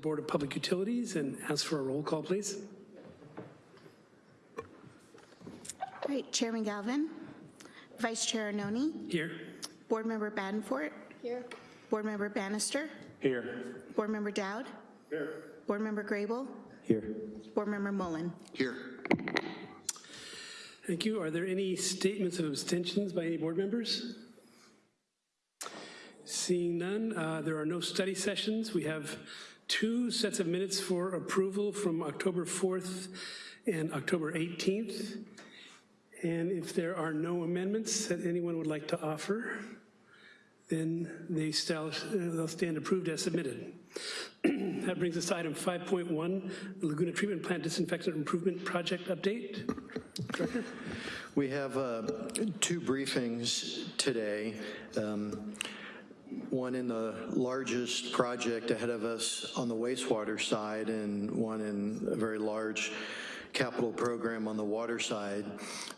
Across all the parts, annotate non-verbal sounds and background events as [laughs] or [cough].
Board of Public Utilities and ask for a roll call, please. Great. Chairman Galvin, Vice Chair Arnone, Here. Board Member Badenfort. Here. Board Member Bannister, Here. Board Member Dowd. Here. Board Member Grable, Here. Board Member Mullen. Here. Thank you. Are there any statements of abstentions by any board members? Seeing none, uh, there are no study sessions. We have two sets of minutes for approval from October 4th and October 18th. And if there are no amendments that anyone would like to offer, then they they'll stand approved as submitted. [clears throat] That brings us to item 5.1, Laguna Treatment Plant Disinfectant Improvement Project Update. Director? We have uh, two briefings today. Um, One in the largest project ahead of us on the wastewater side and one in a very large capital program on the water side.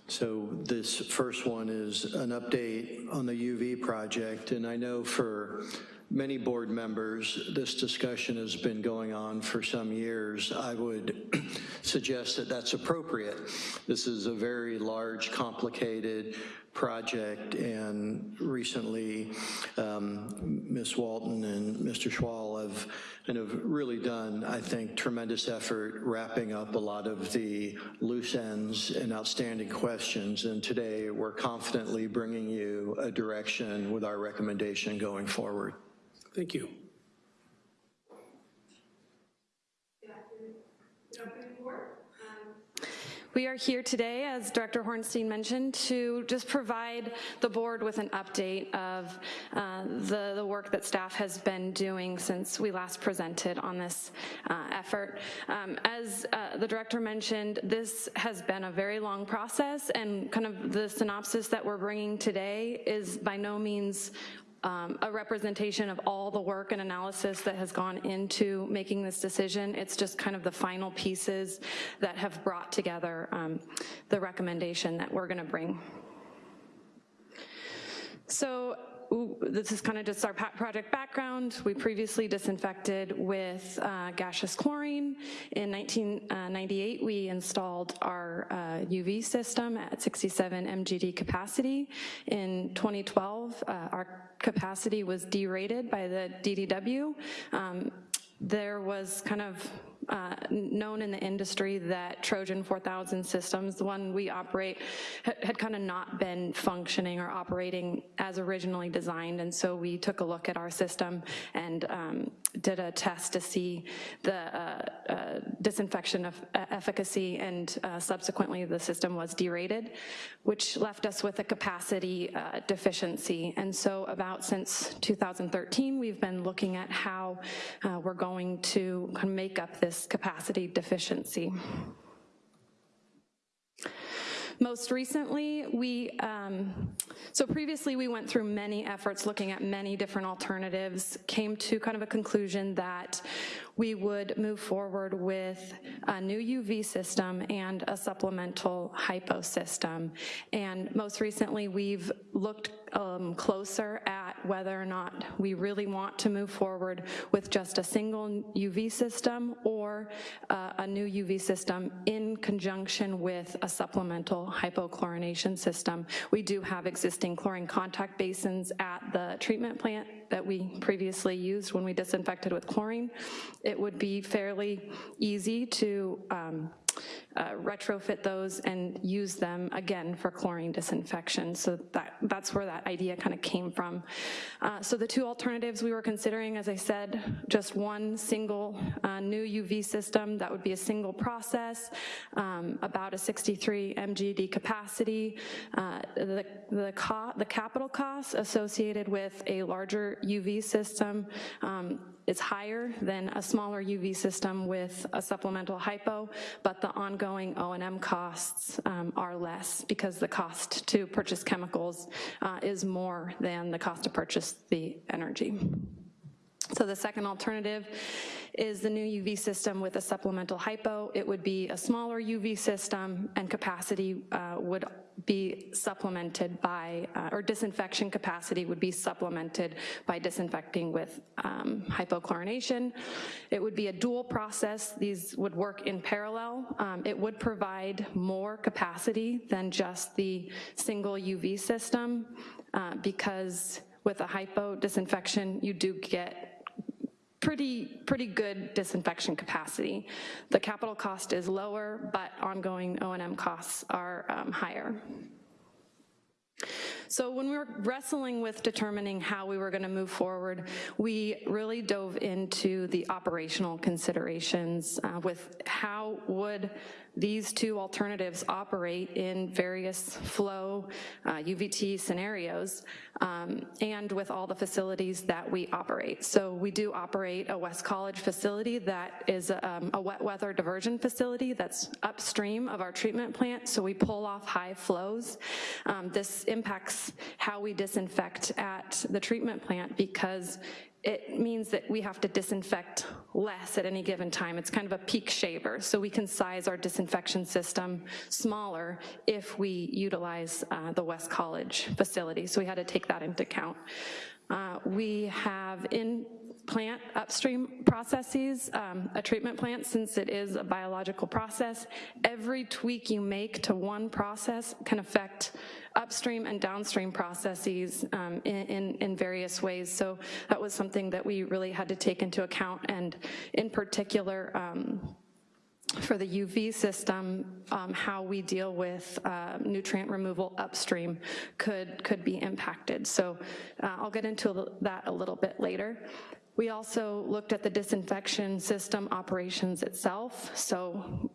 So this first one is an update on the UV project. And I know for many board members, this discussion has been going on for some years. I would [clears throat] suggest that that's appropriate. This is a very large, complicated project, and recently, um, Ms. Walton and Mr. Schwal have kind of really done, I think, tremendous effort wrapping up a lot of the loose ends and outstanding questions, and today we're confidently bringing you a direction with our recommendation going forward. Thank you. We are here today, as Director Horenstein mentioned, to just provide the board with an update of uh, the, the work that staff has been doing since we last presented on this uh, effort. Um, as uh, the director mentioned, this has been a very long process and kind of the synopsis that we're bringing today is by no means um, a representation of all the work and analysis that has gone into making this decision. It's just kind of the final pieces that have brought together um, the recommendation that we're gonna bring. So ooh, this is kind of just our project background. We previously disinfected with uh, gaseous chlorine. In 1998, we installed our uh, UV system at 67 MGD capacity. In 2012, uh, our capacity was derated by the DDW. Um, there was kind of uh, known in the industry that Trojan 4000 systems, the one we operate, had, kind of not been functioning or operating as originally designed, and so we took a look at our system and um, did a test to see the uh, uh, disinfection of efficacy, and uh, subsequently the system was derated, which left us with a capacity uh, deficiency. And so about since 2013, we've been looking at how uh, we're going to make up this capacity deficiency. Most recently, we, um, so previously we went through many efforts looking at many different alternatives, came to kind of a conclusion that we would move forward with a new UV system and a supplemental hypo system. And most recently, we've looked um, closer at whether or not we really want to move forward with just a single UV system or uh, a new UV system in conjunction with a supplemental hypochlorination system. We do have existing chlorine contact basins at the treatment plant that we previously used when we disinfected with chlorine. It would be fairly easy to um, uh, retrofit those and use them again for chlorine disinfection. So that, that's where that idea kind of came from. Uh, so the two alternatives we were considering, as I said, just one single uh, new UV system that would be a single process, um, about a 63 MGD capacity. Uh, the, the, the capital costs associated with a larger UV system um, is higher than a smaller UV system with a supplemental hypo, but the ongoing O&M costs um, are less because the cost to purchase chemicals uh, is more than the cost to purchase the energy. So the second alternative is the new UV system with a supplemental hypo. It would be a smaller UV system and capacity uh, would be supplemented by, uh, or disinfection capacity would be supplemented by disinfecting with um, hypochlorination. It would be a dual process. These would work in parallel. Um, It would provide more capacity than just the single UV system uh, because with a hypo disinfection, you do get pretty, pretty good disinfection capacity. The capital cost is lower, but ongoing O and M costs are um, higher. So when we were wrestling with determining how we were going to move forward, we really dove into the operational considerations uh, with how would these two alternatives operate in various flow uh, UVT scenarios um, and with all the facilities that we operate. So we do operate a West College facility that is um, a wet weather diversion facility that's upstream of our treatment plant, so we pull off high flows. Um, This impacts how we disinfect at the treatment plant because it means that we have to disinfect less at any given time. It's kind of a peak shaver, so we can size our disinfection system smaller if we utilize uh, the West College facility, so we had to take that into account. Uh, We have in plant upstream processes, um, a treatment plant, since it is a biological process, every tweak you make to one process can affect upstream and downstream processes um, in, in, in various ways. So that was something that we really had to take into account, and in particular, um, for the UV system, um, how we deal with uh, nutrient removal upstream could, could be impacted. So uh, I'll get into that a little bit later. We also looked at the disinfection system operations itself. So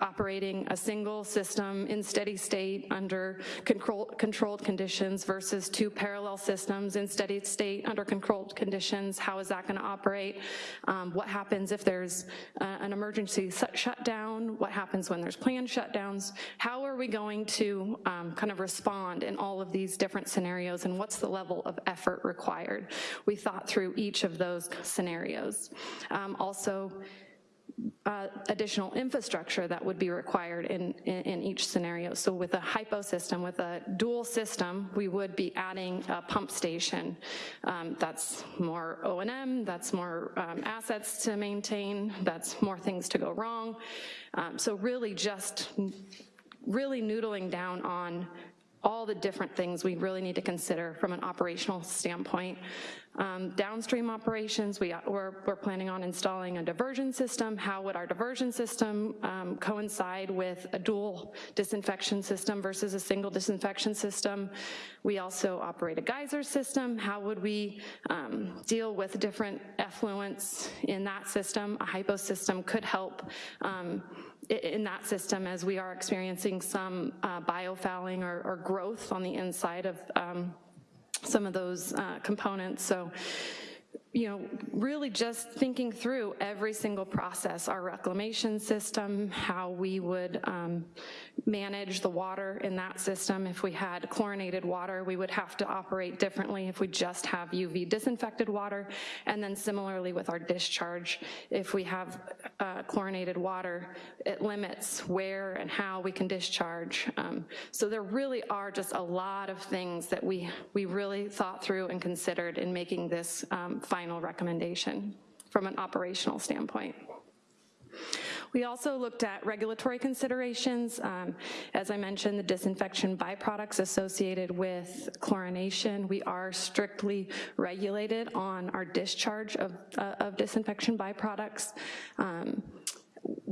operating a single system in steady state under control, controlled conditions versus two parallel systems in steady state under controlled conditions. How is that gonna operate? Um, what happens if there's uh, an emergency shutdown? What happens when there's planned shutdowns? How are we going to um, kind of respond in all of these different scenarios and what's the level of effort required? We thought through each of those scenarios. Um, also, uh, additional infrastructure that would be required in, in, in, each scenario. So with a hypo system, with a dual system, we would be adding a pump station. Um, that's more O&M, that's more um, assets to maintain, that's more things to go wrong. Um, so really just really noodling down on all the different things we really need to consider from an operational standpoint. Um, downstream operations, we, we're, we're, planning on installing a diversion system. How would our diversion system um, coincide with a dual disinfection system versus a single disinfection system? We also operate a geyser system. How would we um, deal with different effluents in that system? A hypo system could help um, in that system as we are experiencing some uh, biofouling or, or, growth on the inside of um, some of those uh, components. So, you know, really just thinking through every single process, our reclamation system, how we would um, manage the water in that system. If we had chlorinated water, we would have to operate differently if we just have UV disinfected water. And then similarly with our discharge, if we have uh, chlorinated water, it limits where and how we can discharge. Um, so there really are just a lot of things that we, we really thought through and considered in making this um, final recommendation from an operational standpoint. We also looked at regulatory considerations. Um, as I mentioned, the disinfection byproducts associated with chlorination. We are strictly regulated on our discharge of, uh, of disinfection byproducts. Um,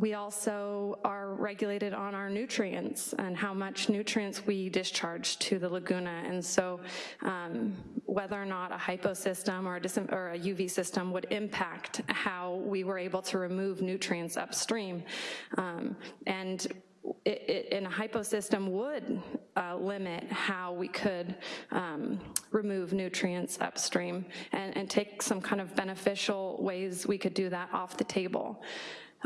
we also are regulated on our nutrients and how much nutrients we discharge to the laguna. And so um, whether or not a hypo system or a, or a, UV system would impact how we were able to remove nutrients upstream. Um, and it, it, in a hypo system would uh, limit how we could um, remove nutrients upstream and, and take some kind of beneficial ways we could do that off the table.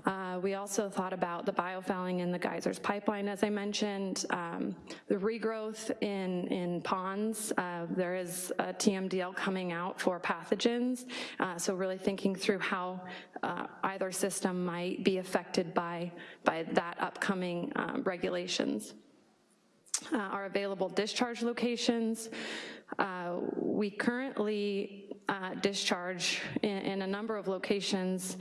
Uh, we also thought about the biofouling in the geysers pipeline, as I mentioned, um, the regrowth in, in ponds. Uh, there is a TMDL coming out for pathogens, uh, so really thinking through how uh, either system might be affected by, by that upcoming um, regulations. Uh, our available discharge locations. Uh, We currently uh, discharge in, in a number of locations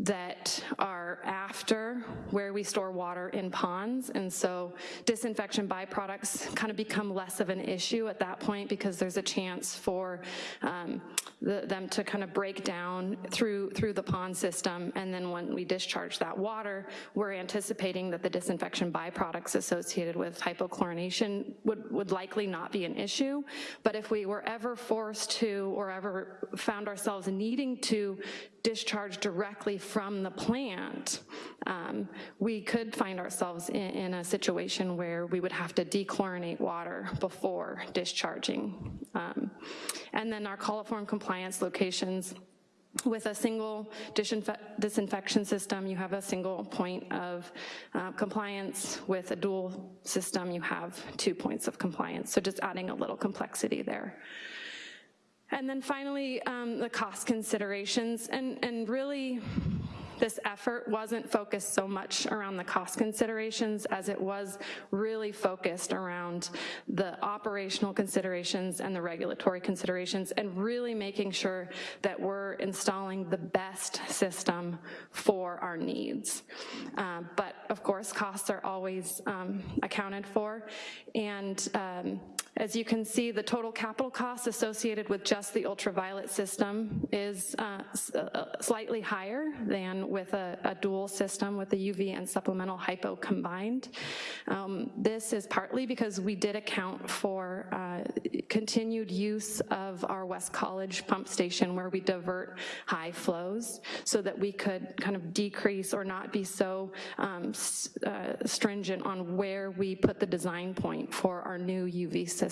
that are after where we store water in ponds, and so disinfection byproducts kind of become less of an issue at that point because there's a chance for um, the, them to kind of break down through, through the pond system, and then when we discharge that water, we're anticipating that the disinfection byproducts associated with hypochlorination would, would likely not be an issue, but if we were ever forced to or ever found ourselves needing to discharge directly from the plant, um, we could find ourselves in, in a situation where we would have to dechlorinate water before discharging. Um, and then our coliform compliance locations, with a single disinfe disinfection system, you have a single point of uh, compliance. With a dual system, you have two points of compliance. So just adding a little complexity there. And then finally, um, the cost considerations, and, and really, this effort wasn't focused so much around the cost considerations as it was really focused around the operational considerations and the regulatory considerations and really making sure that we're installing the best system for our needs. Uh, but of course, costs are always um, accounted for. And um, as you can see, the total capital costs associated with just the ultraviolet system is uh, uh, slightly higher than with a, a, dual system with the UV and supplemental hypo combined. Um, this is partly because we did account for uh, continued use of our West College pump station where we divert high flows so that we could kind of decrease or not be so um, uh, stringent on where we put the design point for our new UV system.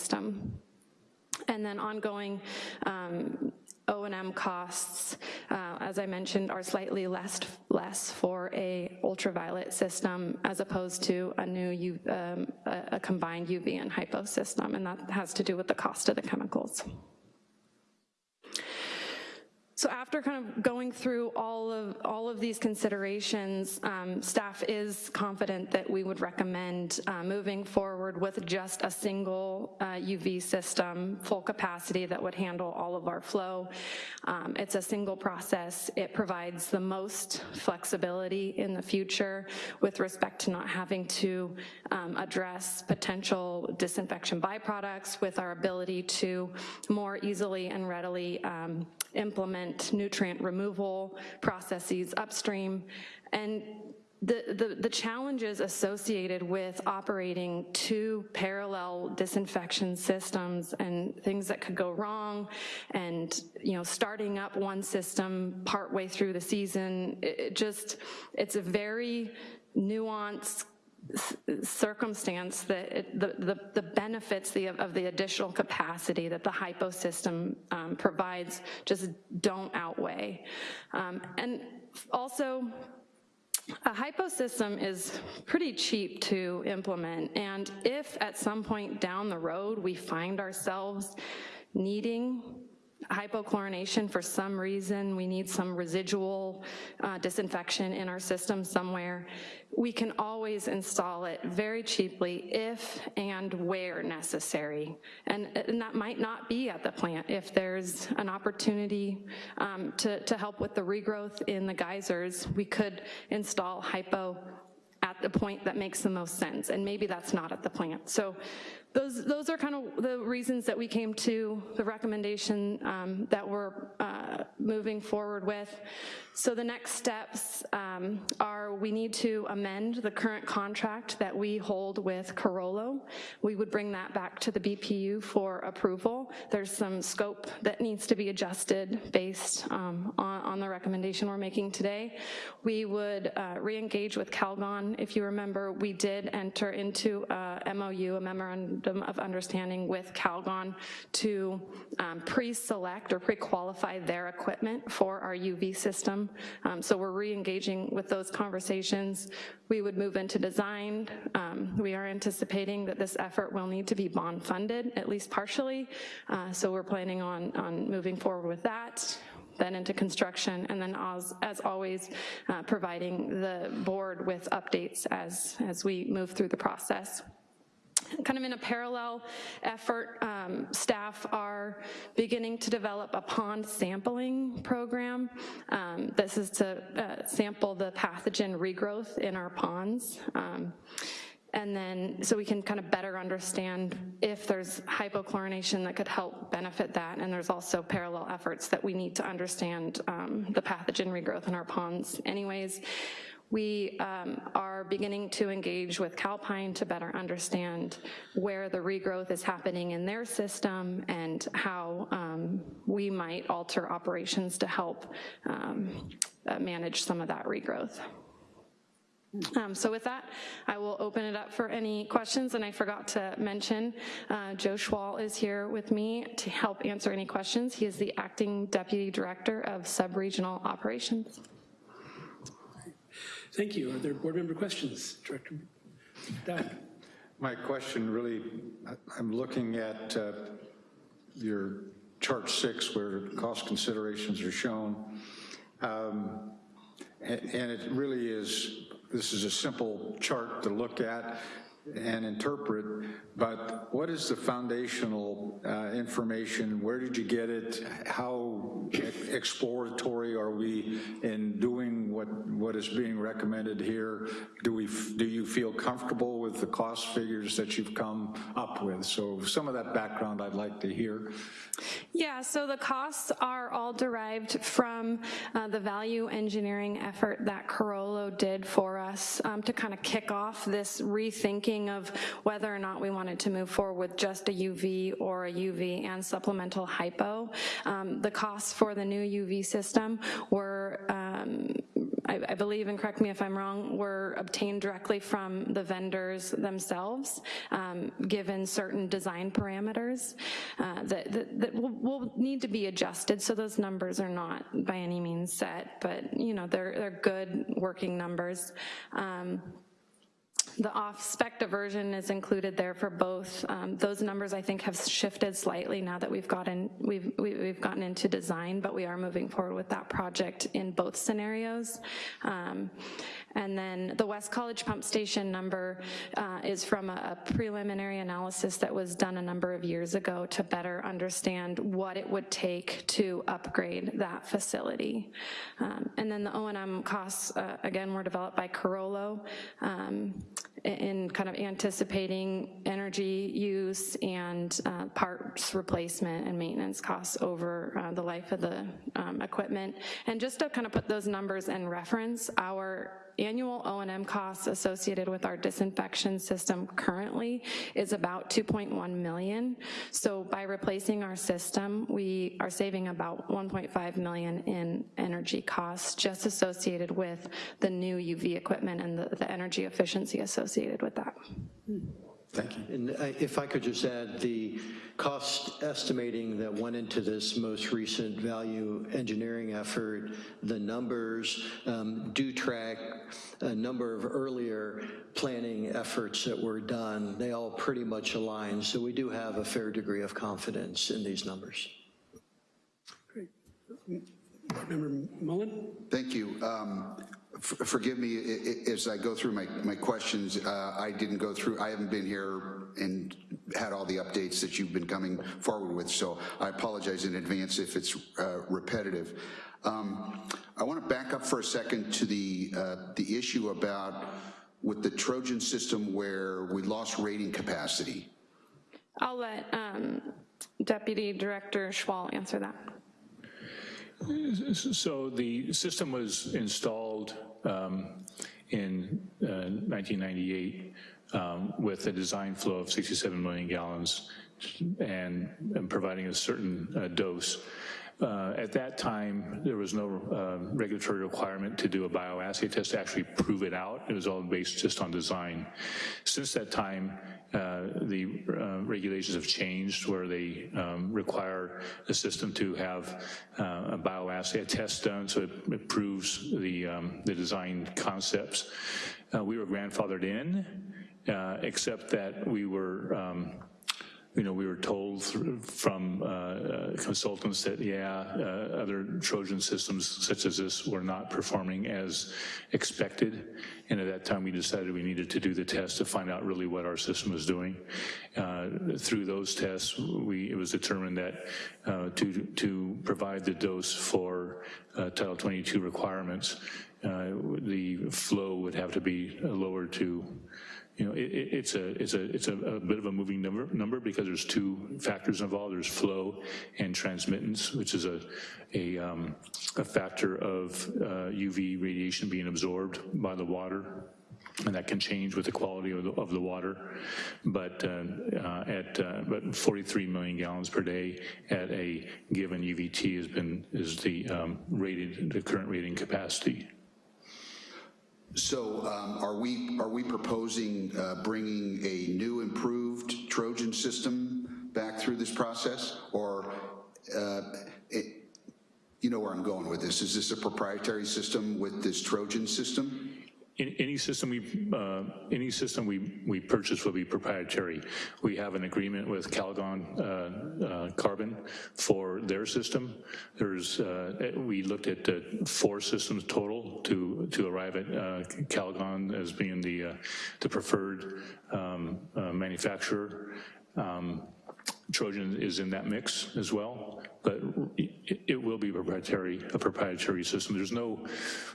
And then ongoing um, O&M costs, uh, as I mentioned, are slightly less, less for a ultraviolet system as opposed to a new U, um, a, a combined UV and hypo system, and that has to do with the cost of the chemicals. So after kind of going through all of all of these considerations, um, staff is confident that we would recommend uh, moving forward with just a single uh, UV system, full capacity that would handle all of our flow. Um, it's a single process. It provides the most flexibility in the future with respect to not having to um, address potential disinfection byproducts with our ability to more easily and readily um, nutrient removal processes upstream, and the, the, the, challenges associated with operating two parallel disinfection systems and things that could go wrong and you know starting up one system partway through the season it, it just it's a very nuanced circumstance that it, the, the, the, benefits the, of the additional capacity that the hypo system um, provides just don't outweigh. Um, and also, a hypo system is pretty cheap to implement, and if at some point down the road we find ourselves needing hypochlorination for some reason, we need some residual uh, disinfection in our system somewhere, we can always install it very cheaply if and where necessary. And, and that might not be at the plant. If there's an opportunity um, to, to help with the regrowth in the geysers, we could install hypo at the point that makes the most sense, and maybe that's not at the plant. So those, those are kind of the reasons that we came to the recommendation um, that we're uh, moving forward with. So the next steps um, are we need to amend the current contract that we hold with Carollo. We would bring that back to the BPU for approval. There's some scope that needs to be adjusted based um, on, on, the recommendation we're making today. We would uh, re-engage with Calgon. If you remember, we did enter into a MOU, a memorandum of understanding with Calgon to um, pre-select or pre-qualify their equipment for our UV system um, so we're re-engaging with those conversations. We would move into design. Um, we are anticipating that this effort will need to be bond funded, at least partially. Uh, so we're planning on, on moving forward with that then into construction, and then as, as always, uh, providing the board with updates as, as we move through the process. Kind of in a parallel effort, um, staff are beginning to develop a pond sampling program. Um, This is to uh, sample the pathogen regrowth in our ponds. Um, And then, so we can kind of better understand if there's hypochlorination that could help benefit that. And there's also parallel efforts that we need to understand um, the pathogen regrowth in our ponds anyways. We um, are beginning to engage with Calpine to better understand where the regrowth is happening in their system and how um, we might alter operations to help um, uh, manage some of that regrowth. Um, So with that, I will open it up for any questions, and I forgot to mention, uh, Joe Schwal is here with me to help answer any questions. He is the Acting Deputy Director of Sub-Regional Operations. Thank you. Are there board member questions? Director? My question really, I'm looking at uh, your chart six where cost considerations are shown. Um, And it really is, this is a simple chart to look at and interpret, but what is the foundational uh, information? Where did you get it? How exploratory are we in doing what, what is being recommended here? Do we, do you feel comfortable with the cost figures that you've come up with? So some of that background I'd like to hear. Yeah, so the costs are all derived from uh, the value engineering effort that Carollo did for us um, to kind of kick off this rethinking of whether or not we wanted to move forward with just a UV or a UV and supplemental hypo. Um, The costs for the new UV system were um, I I believe, and correct me if I'm wrong, were obtained directly from the vendors themselves, um, given certain design parameters uh, that that- that will will need to be adjusted, so those numbers are not by any means set, but, you know, they're they're good working numbers. Um, the off-spec diversion is included there for both. Um, Those numbers, I think, have shifted slightly now that we've gotten, we've, we- we've gotten into design, but we are moving forward with that project in both scenarios. Um, And then the West College Pump Station number uh, is from a a preliminary analysis that was done a number of years ago to better understand what it would take to upgrade that facility. Um, And then the O and M costs, uh, again, were developed by Carollo um, in kind of anticipating energy use and uh, parts replacement and maintenance costs over uh, the life of the um, equipment. And just to kind of put those numbers in reference, our annual O and M costs associated with our disinfection system currently is about 2.1 million. So by replacing our system, we are saving about 1.5 million in energy costs just associated with the new UV equipment and the, the energy efficiency associated with that. Thank you. And if I could just add, the cost estimating that went into this most recent value engineering effort, the numbers um, do track a number of earlier planning efforts that were done. They all pretty much align, so we do have a fair degree of confidence in these numbers. Great. Member Mullen? Thank you. Um, Forgive me i- i- as I go through my, my questions. Uh, I didn't go through, I haven't been here and had all the updates that you've been coming forward with, so I apologize in advance if it's uh, repetitive. Um, I want to back up for a second to the, uh, the issue about with the Trojan system where we lost rating capacity. I'll let um, Deputy Director Schwal answer that. So the system was installed um, in uh, 1998 um, with a design flow of 67 million gallons and and providing a certain uh, dose. Uh, At that time, there was no uh, regulatory requirement to do a bioassay test to actually prove it out. It was all based just on design. Since that time, uh, the uh, regulations have changed where they um, require the system to have uh, a bioassay test done so it, it proves the, um, the design concepts. Uh, we were grandfathered in, except that we were um, you know, we were told from uh, uh, consultants that, yeah, uh, other Trojan systems such as this were not performing as expected. And at that time, we decided we needed to do the test to find out really what our system was doing. Uh, Through those tests, we, it was determined that uh, to, to provide the dose for uh, Title 22 requirements, the flow would have to be lowered to you know, it, it- it's a, it's a, it's a, a bit of a moving number, number because there's two factors involved. There's flow and transmittance, which is a, a, um, a factor of uh, UV radiation being absorbed by the water. And that can change with the quality of the, of the water. But uh, uh, at, uh, but 43 million gallons per day at a given UVT has been, is the um, rated, the current rating capacity. So um, are we, are we proposing uh, bringing a new improved Trojan system back through this process? Or, uh, it- you know where I'm going with this, is this a proprietary system with this Trojan system? In- Any system we, uh, any system we, we purchase will be proprietary. We have an agreement with Calgon uh, uh, Carbon for their system. There's, uh, we looked at uh, four systems total to, to arrive at uh, Calgon as being the, the preferred um, manufacturer. Um, Trojan is in that mix as well, but it, it will be proprietary, a proprietary system. There's no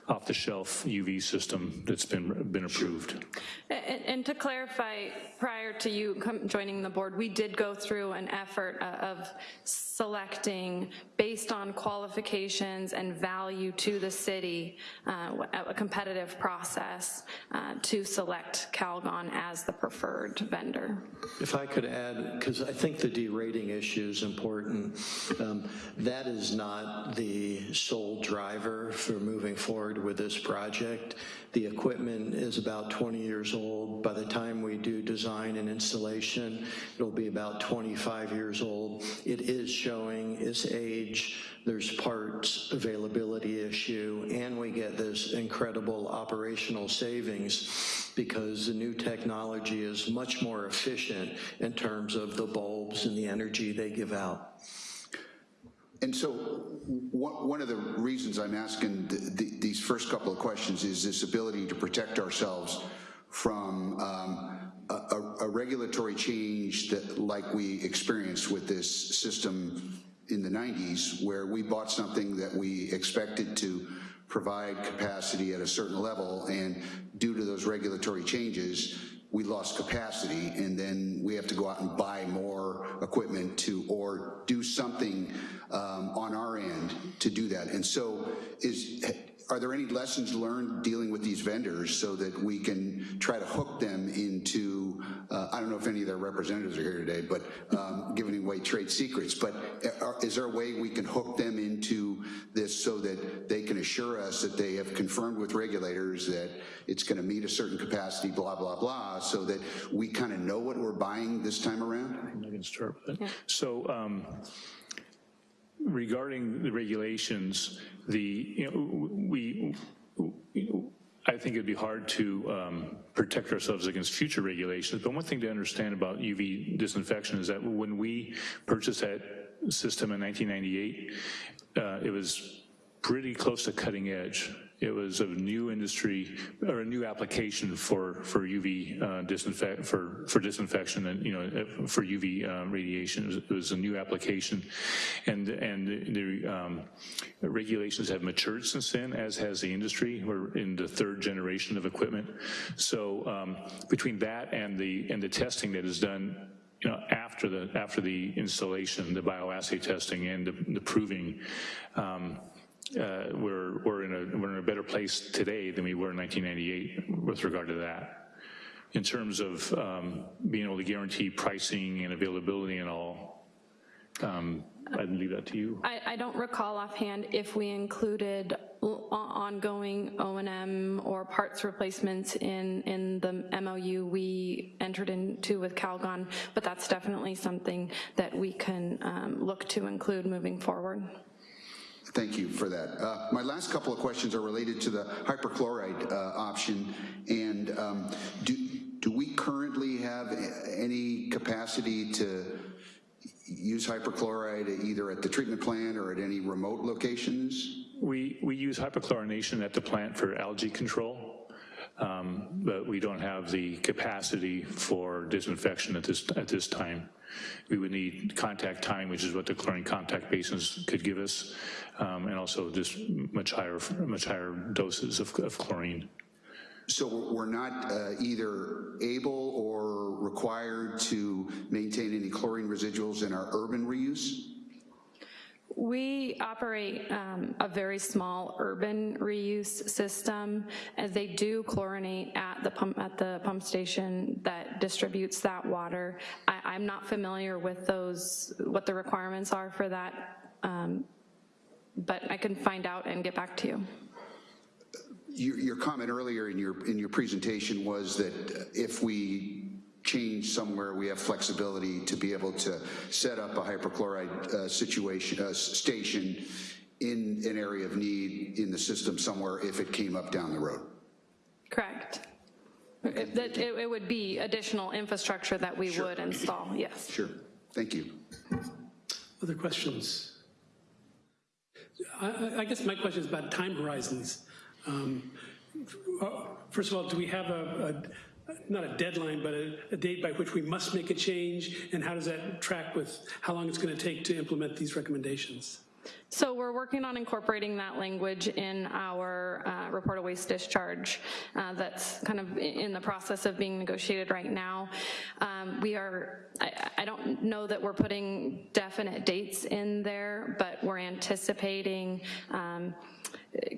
off-the-shelf UV system that's been, been approved. And, and to clarify, prior to you joining the board, we did go through an effort uh, of selecting, based on qualifications and value to the city, uh, a competitive process uh, to select Calgon as the preferred vendor. If I could add, because I think the derating issue is important, um, that is not the sole driver for moving forward with this project. The equipment is about 20 years old. By the time we do design and installation, it'll be about 25 years old. It is showing its age. There's parts availability issue, and we get this incredible operational savings because the new technology is much more efficient in terms of the bulbs and the energy they give out. And so one of the reasons I'm asking th- th- these first couple of questions is this ability to protect ourselves from um, a- a a regulatory change that, like we experienced with this system in the 90s, where we bought something that we expected to provide capacity at a certain level, and due to those regulatory changes, we lost capacity, and then we have to go out and buy more equipment to, or do something um, on our end to do that. And so is, are there any lessons learned dealing with these vendors so that we can try to hook them into, uh, I don't know if any of their representatives are here today, but um, giving away trade secrets, but are- is there a way we can hook them into this so that they can assure us that they have confirmed with regulators that it's gonna meet a certain capacity, blah, blah, blah, so that we kind of know what we're buying this time around? I can start with that. So um, regarding the regulations, the, you know, we, I think it'd be hard to um, protect ourselves against future regulations, but one thing to understand about UV disinfection is that when we purchased that system in 1998, uh, it was pretty close to cutting edge. It was a new industry or a new application for for UV uh, disinfect for for disinfection and you know uh, for UV uh, radiation. It was, it was a new application, and and the um, regulations have matured since then, as has the industry. We're in the third generation of equipment. So um, between that and the and the testing that is done you know, after the, after the installation, the bioassay testing and the, the proving, um, uh, we're, we're in a, we're in a better place today than we were in 1998 with regard to that. In terms of um, being able to guarantee pricing and availability and all, um, I'd leave that to you. I, I don't recall offhand if we included ongoing O and M or parts replacements in, in the MOU we entered into with Calgon, but that's definitely something that we can um, look to include moving forward. Thank you for that. Uh, My last couple of questions are related to the hyperchloride uh, option. And um, do, do we currently have any capacity to use hyperchloride either at the treatment plant or at any remote locations? We, we use hyperchlorination at the plant for algae control, um, but we don't have the capacity for disinfection at this, at this time. We would need contact time, which is what the chlorine contact basins could give us, um, and also just much higher, much higher doses of, of chlorine. So we're not uh, either able or required to maintain any chlorine residuals in our urban reuse? We operate um, a very small urban reuse system, as they do chlorinate at the pump, at the pump station that distributes that water. I, I'm not familiar with those, what the requirements are for that, um, but I can find out and get back to you. Your, your comment earlier in your, in your presentation was that if we change somewhere, we have flexibility to be able to set up a hyperchloride uh, situation, uh, station in an area of need in the system somewhere if it came up down the road. Correct. It, that- it it would be additional infrastructure that we would install, yes. Sure, thank you. Other questions? I- I, I guess my question is about time horizons. Um, uh, First of all, do we have a, a- not a deadline, but a, a date by which we must make a change? And how does that track with how long it's going to take to implement these recommendations? So we're working on incorporating that language in our uh, report of waste discharge uh, that's kind of in the process of being negotiated right now. Um, We are, I, I don't know that we're putting definite dates in there, but we're anticipating um,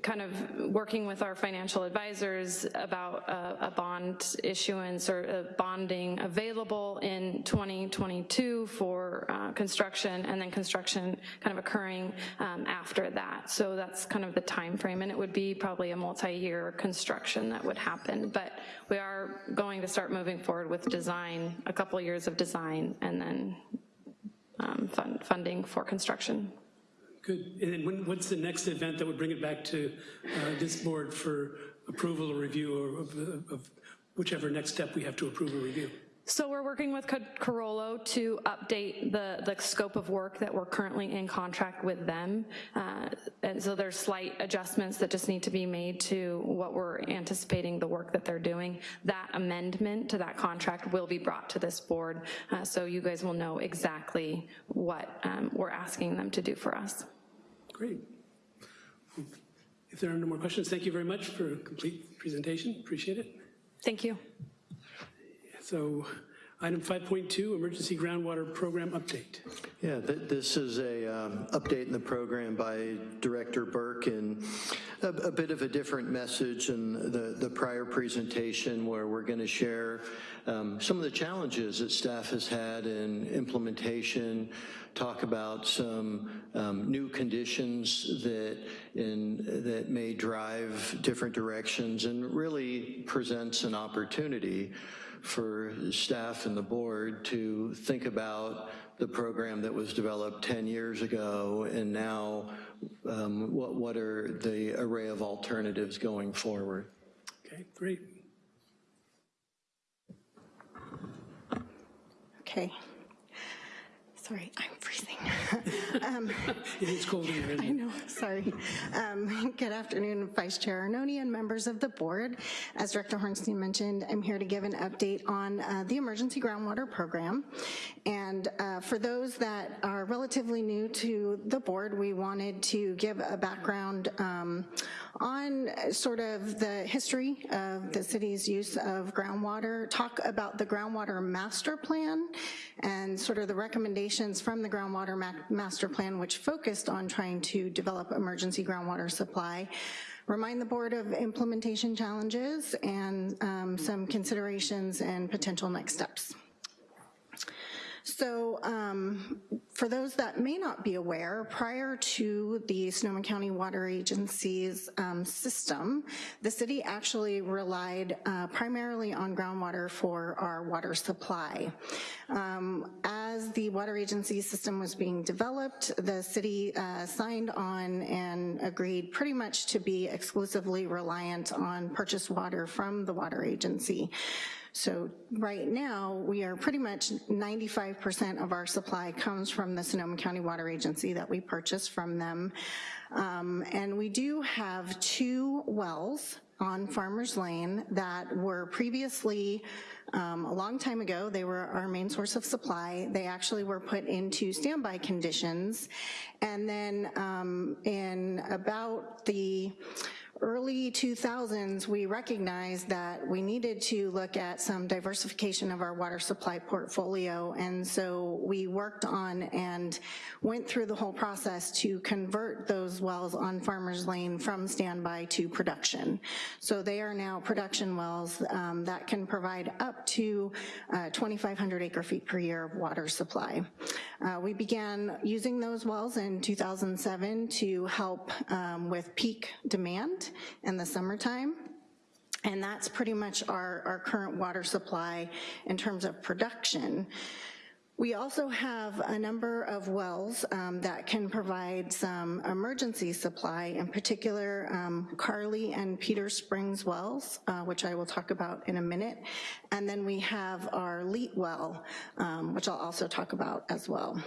kind of working with our financial advisors about a, a bond issuance or bonding available in 2022 for uh, construction and then construction kind of occurring um, after that. So that's kind of the time frame, and it would be probably a multi-year construction that would happen. But we are going to start moving forward with design, a couple years of design, and then um, fund, funding for construction. Good. And when, what's the next event that would bring it back to uh, this board for approval or review or of, of whichever next step we have to approve or review? So we're working with Co- Carollo to update the, the scope of work that we're currently in contract with them. Uh, And so there's slight adjustments that just need to be made to what we're anticipating the work that they're doing. That amendment to that contract will be brought to this board, uh, so you guys will know exactly what um, we're asking them to do for us. Great. If there are no more questions, thank you very much for a complete presentation. Appreciate it. Thank you. So item 5.2, emergency groundwater program update. Yeah, th- this is a um, update in the program by Director Burke and a, a bit of a different message than the, the prior presentation where we're going to share um, some of the challenges that staff has had in implementation, talk about some um, new conditions that in, that may drive different directions and really presents an opportunity for staff and the board to think about the program that was developed 10 years ago and now um, what, what are the array of alternatives going forward. Okay, great. Okay. Sorry, I'm freezing. [laughs] It is cold in here, I know, sorry. Um, Good afternoon, Vice Chair Arnone and members of the board. As Director Horenstein mentioned, I'm here to give an update on uh, the Emergency Groundwater Program. And uh, for those that are relatively new to the board, we wanted to give a background um, on sort of the history of the city's use of groundwater, talk about the groundwater master plan and sort of the recommendations from the groundwater ma- master plan, which focused on trying to develop emergency groundwater supply, remind the board of implementation challenges and um, some considerations and potential next steps. So um, for those that may not be aware, prior to the Sonoma County Water Agency's um, system, the city actually relied uh, primarily on groundwater for our water supply. Um, As the water agency system was being developed, the city uh, signed on and agreed pretty much to be exclusively reliant on purchased water from the water agency. So right now, we are pretty much 95% of our supply comes from the Sonoma County Water Agency that we purchase from them. Um, And we do have two wells on Farmers Lane that were previously, um, a long time ago, they were our main source of supply. They actually were put into standby conditions. And then um, in about the early 2000s, we recognized that we needed to look at some diversification of our water supply portfolio. And so we worked on and went through the whole process to convert those wells on Farmers Lane from standby to production. So they are now production wells um, that can provide up to uh, 2,500 acre feet per year of water supply. Uh, We began using those wells in 2007 to help um, with peak demand in the summertime. And that's pretty much our, our current water supply in terms of production. We also have a number of wells um, that can provide some emergency supply, in particular um, Carly and Peter Springs wells, uh, which I will talk about in a minute. And then we have our Leet well, um, which I'll also talk about as well.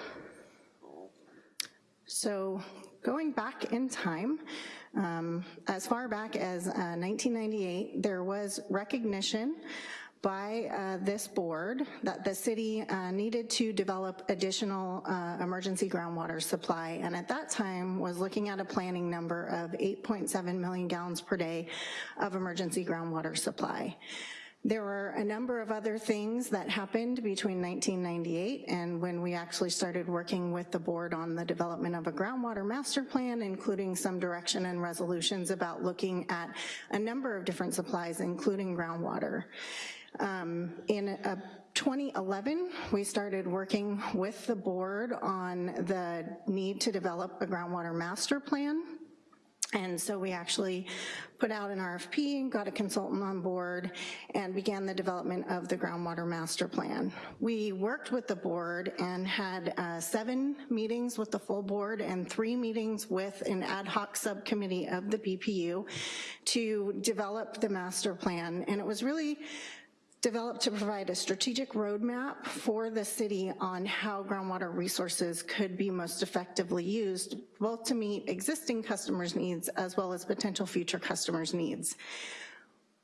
So going back in time, um, as far back as uh, 1998, there was recognition by uh, this board that the city uh, needed to develop additional uh, emergency groundwater supply, and at that time was looking at a planning number of 8.7 million gallons per day of emergency groundwater supply. There were a number of other things that happened between 1998 and when we actually started working with the board on the development of a groundwater master plan, including some direction and resolutions about looking at a number of different supplies, including groundwater. Um, in uh, 2011, we started working with the board on the need to develop a groundwater master plan. And so we actually put out an RFP, got a consultant on board, and began the development of the groundwater master plan. We worked with the board and had uh, seven meetings with the full board and three meetings with an ad hoc subcommittee of the BPU to develop the master plan. And it was really developed to provide a strategic roadmap for the city on how groundwater resources could be most effectively used, both to meet existing customers' needs as well as potential future customers' needs.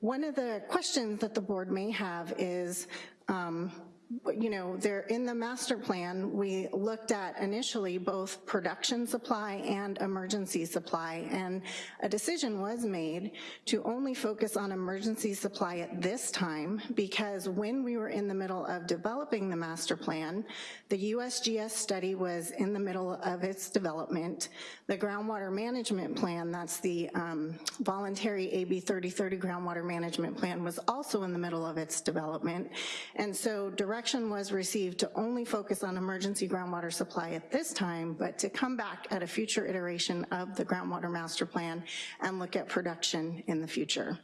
One of the questions that the board may have is, um, you know, there in the master plan, we looked at initially both production supply and emergency supply, and a decision was made to only focus on emergency supply at this time because when we were in the middle of developing the master plan, the USGS study was in the middle of its development. The groundwater management plan, that's the um, voluntary AB 3030 groundwater management plan, was also in the middle of its development. And so direction was received to only focus on emergency groundwater supply at this time, but to come back at a future iteration of the groundwater master plan and look at production in the future.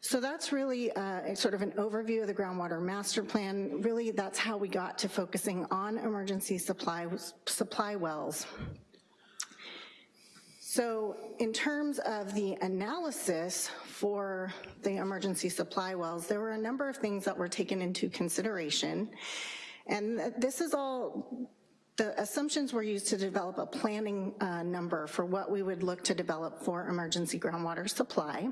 So that's really uh, sort of an overview of the groundwater master plan. Really, that's how we got to focusing on emergency supply, supply wells. So in terms of the analysis for the emergency supply wells, there were a number of things that were taken into consideration. And this is all, the assumptions were used to develop a planning uh, number for what we would look to develop for emergency groundwater supply.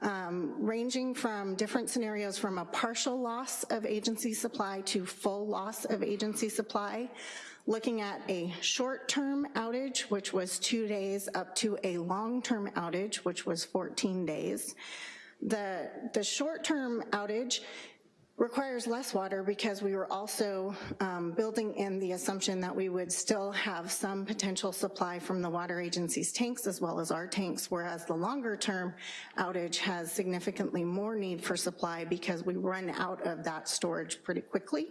Um, ranging from different scenarios from a partial loss of agency supply to full loss of agency supply, looking at a short-term outage, which was two days, up to a long-term outage, which was 14 days. The, the short-term outage requires less water because we were also um, building in the assumption that we would still have some potential supply from the water agency's tanks as well as our tanks, whereas the longer term outage has significantly more need for supply because we run out of that storage pretty quickly.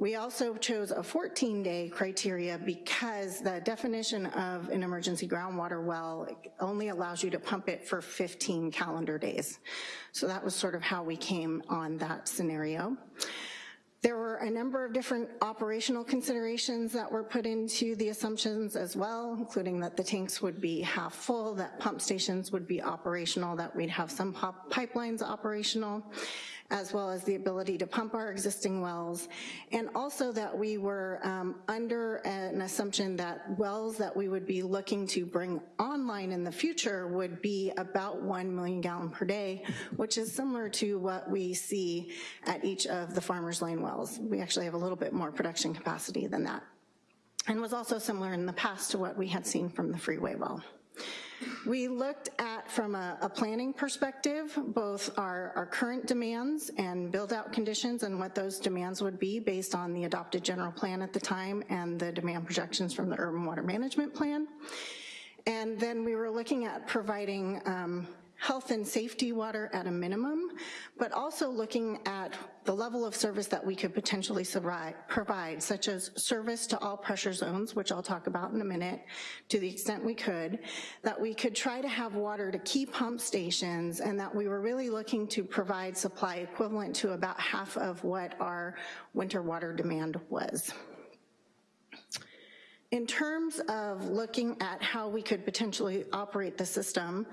We also chose a 14-day criteria because the definition of an emergency groundwater well only allows you to pump it for 15 calendar days. So that was sort of how we came on that scenario. There were a number of different operational considerations that were put into the assumptions as well, including that the tanks would be half full, that pump stations would be operational, that we'd have some pipelines operational, as well as the ability to pump our existing wells, and also that we were um, under an assumption that wells that we would be looking to bring online in the future would be about 1 million gallon per day, which is similar to what we see at each of the Farmers Lane wells. We actually have a little bit more production capacity than that, and was also similar in the past to what we had seen from the freeway well. We looked at, from a, a planning perspective, both our, our current demands and build-out conditions and what those demands would be based on the adopted general plan at the time and the demand projections from the urban water management plan. And then we were looking at providing um, health and safety water at a minimum, but also looking at the level of service that we could potentially provide, such as service to all pressure zones, which I'll talk about in a minute, to the extent we could, that we could try to have water to key pump stations, and that we were really looking to provide supply equivalent to about half of what our winter water demand was. In terms of looking at how we could potentially operate the system,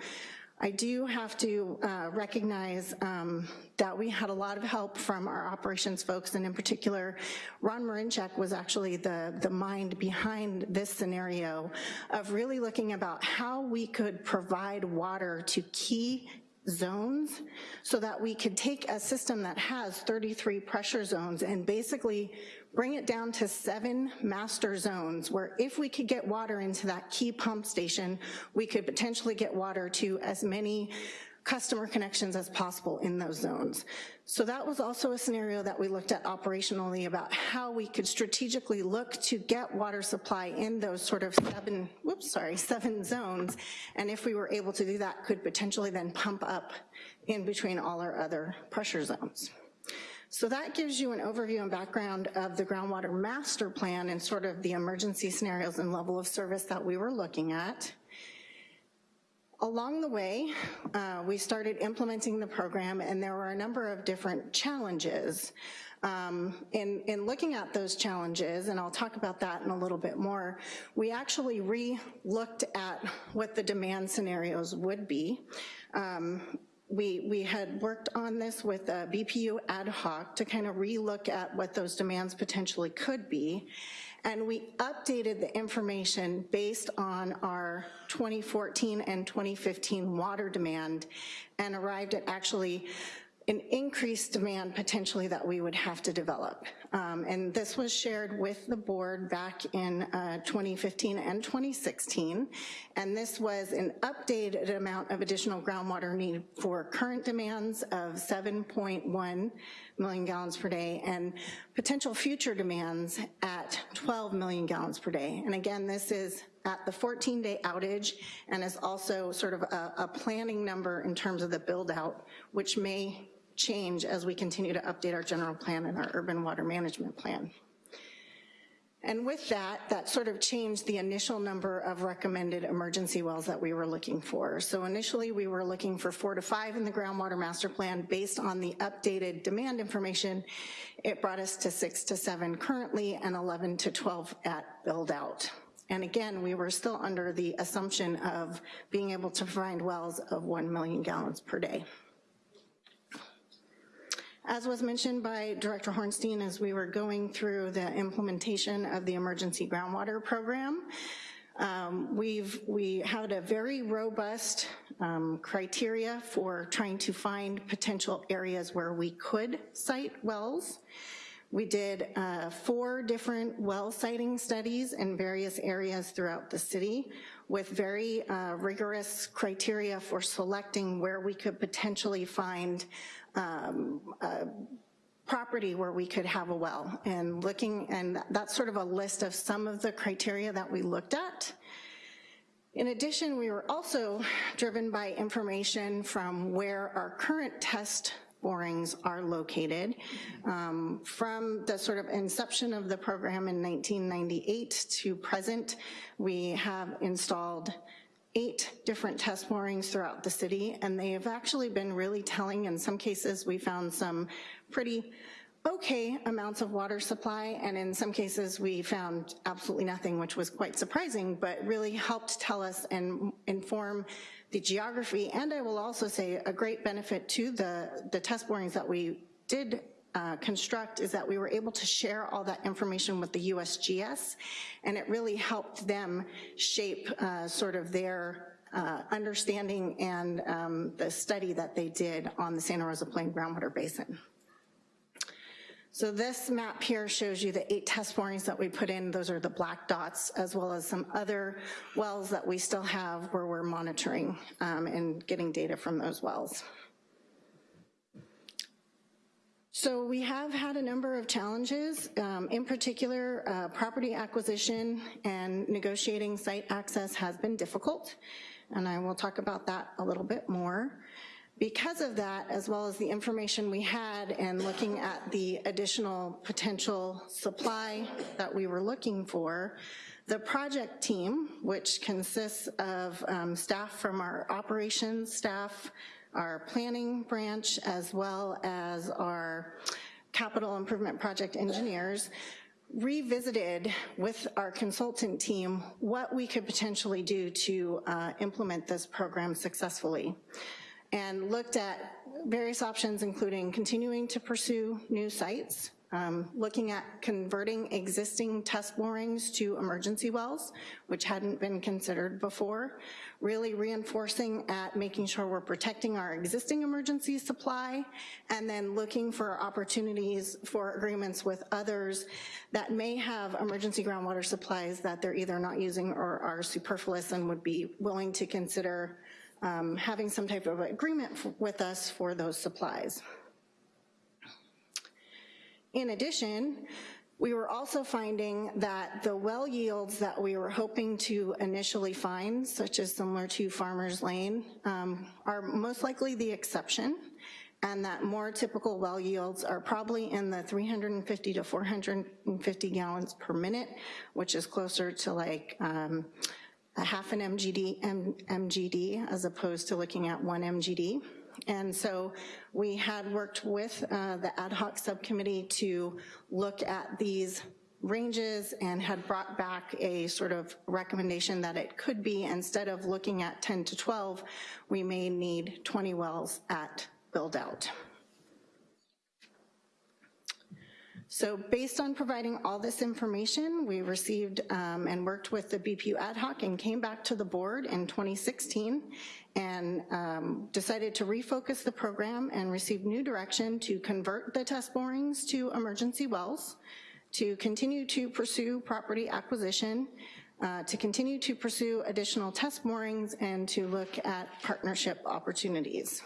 I do have to uh, recognize um, that we had a lot of help from our operations folks, and in particular, Ron Marinchak was actually the, the mind behind this scenario of really looking about how we could provide water to key zones so that we could take a system that has 33 pressure zones and basically bring it down to seven master zones where if we could get water into that key pump station, we could potentially get water to as many customer connections as possible in those zones. So that was also a scenario that we looked at operationally about how we could strategically look to get water supply in those sort of seven, whoops, sorry, seven zones. And if we were able to do that, could potentially then pump up in between all our other pressure zones. So that gives you an overview and background of the groundwater master plan and sort of the emergency scenarios and level of service that we were looking at. Along the way, uh, we started implementing the program and there were a number of different challenges. Um, in, in looking at those challenges, and I'll talk about that in a little bit more, we actually re-looked at what the demand scenarios would be. Um, we, we had worked on this with BPU ad hoc to kind of relook at what those demands potentially could be. And we updated the information based on our 2014 and 2015 water demand and arrived at actually an increased demand potentially that we would have to develop. Um, and this was shared with the board back in uh, 2015 and 2016. And this was an updated amount of additional groundwater need for current demands of 7.1 million gallons per day and potential future demands at 12 million gallons per day. And again, this is at the 14-day outage and is also sort of a, a planning number in terms of the build out, which may change as we continue to update our general plan and our urban water management plan. And with that, that sort of changed the initial number of recommended emergency wells that we were looking for. So initially we were looking for four to five in the groundwater master plan based on the updated demand information. It brought us to six to seven currently and 11 to 12 at build out. And again, we were still under the assumption of being able to find wells of 1 million gallons per day. As was mentioned by Director Horenstein as we were going through the implementation of the emergency groundwater program, um, we've, we had a very robust um, criteria for trying to find potential areas where we could site wells. We did uh, four different well siting studies in various areas throughout the city with very uh, rigorous criteria for selecting where we could potentially find um, property where we could have a well and looking, and that's sort of a list of some of the criteria that we looked at. In addition, we were also driven by information from where our current test borings are located. Um, from the sort of inception of the program in 1998 to present, we have installed eight different test borings throughout the city, and they have actually been really telling. In some cases, we found some pretty okay amounts of water supply, and in some cases we found absolutely nothing, which was quite surprising, but really helped tell us and inform the geography, and I will also say a great benefit to the, the test borings that we did uh, construct is that we were able to share all that information with the USGS, and it really helped them shape uh, sort of their uh, understanding and um, the study that they did on the Santa Rosa Plain groundwater basin. So this map here shows you the eight test borings that we put in. Those are the black dots, as well as some other wells that we still have where we're monitoring um, and getting data from those wells. So we have had a number of challenges, um, in particular, uh, property acquisition and negotiating site access has been difficult, and I will talk about that a little bit more. Because of that, as well as the information we had and looking at the additional potential supply that we were looking for, the project team, which consists of um, staff from our operations staff, our planning branch, as well as our capital improvement project engineers, revisited with our consultant team what we could potentially do to uh, implement this program successfully. And looked at various options including continuing to pursue new sites, um, looking at converting existing test borings to emergency wells, which hadn't been considered before, really reinforcing at making sure we're protecting our existing emergency supply, and then looking for opportunities for agreements with others that may have emergency groundwater supplies that they're either not using or are superfluous and would be willing to consider um, having some type of agreement with us for those supplies. In addition, we were also finding that the well yields that we were hoping to initially find, such as similar to Farmer's Lane, um, are most likely the exception, and that more typical well yields are probably in the 350 to 450 gallons per minute, which is closer to like um, a half an MGD, M, MGD as opposed to looking at one MGD. And so we had worked with uh, the ad hoc subcommittee to look at these ranges and had brought back a sort of recommendation that it could be instead of looking at 10 to 12, we may need 20 wells at build out. So based on providing all this information, we received um, and worked with the BPU ad hoc and came back to the board in 2016 and um, decided to refocus the program and receive new direction to convert the test borings to emergency wells, to continue to pursue property acquisition, uh, to continue to pursue additional test borings, and to look at partnership opportunities.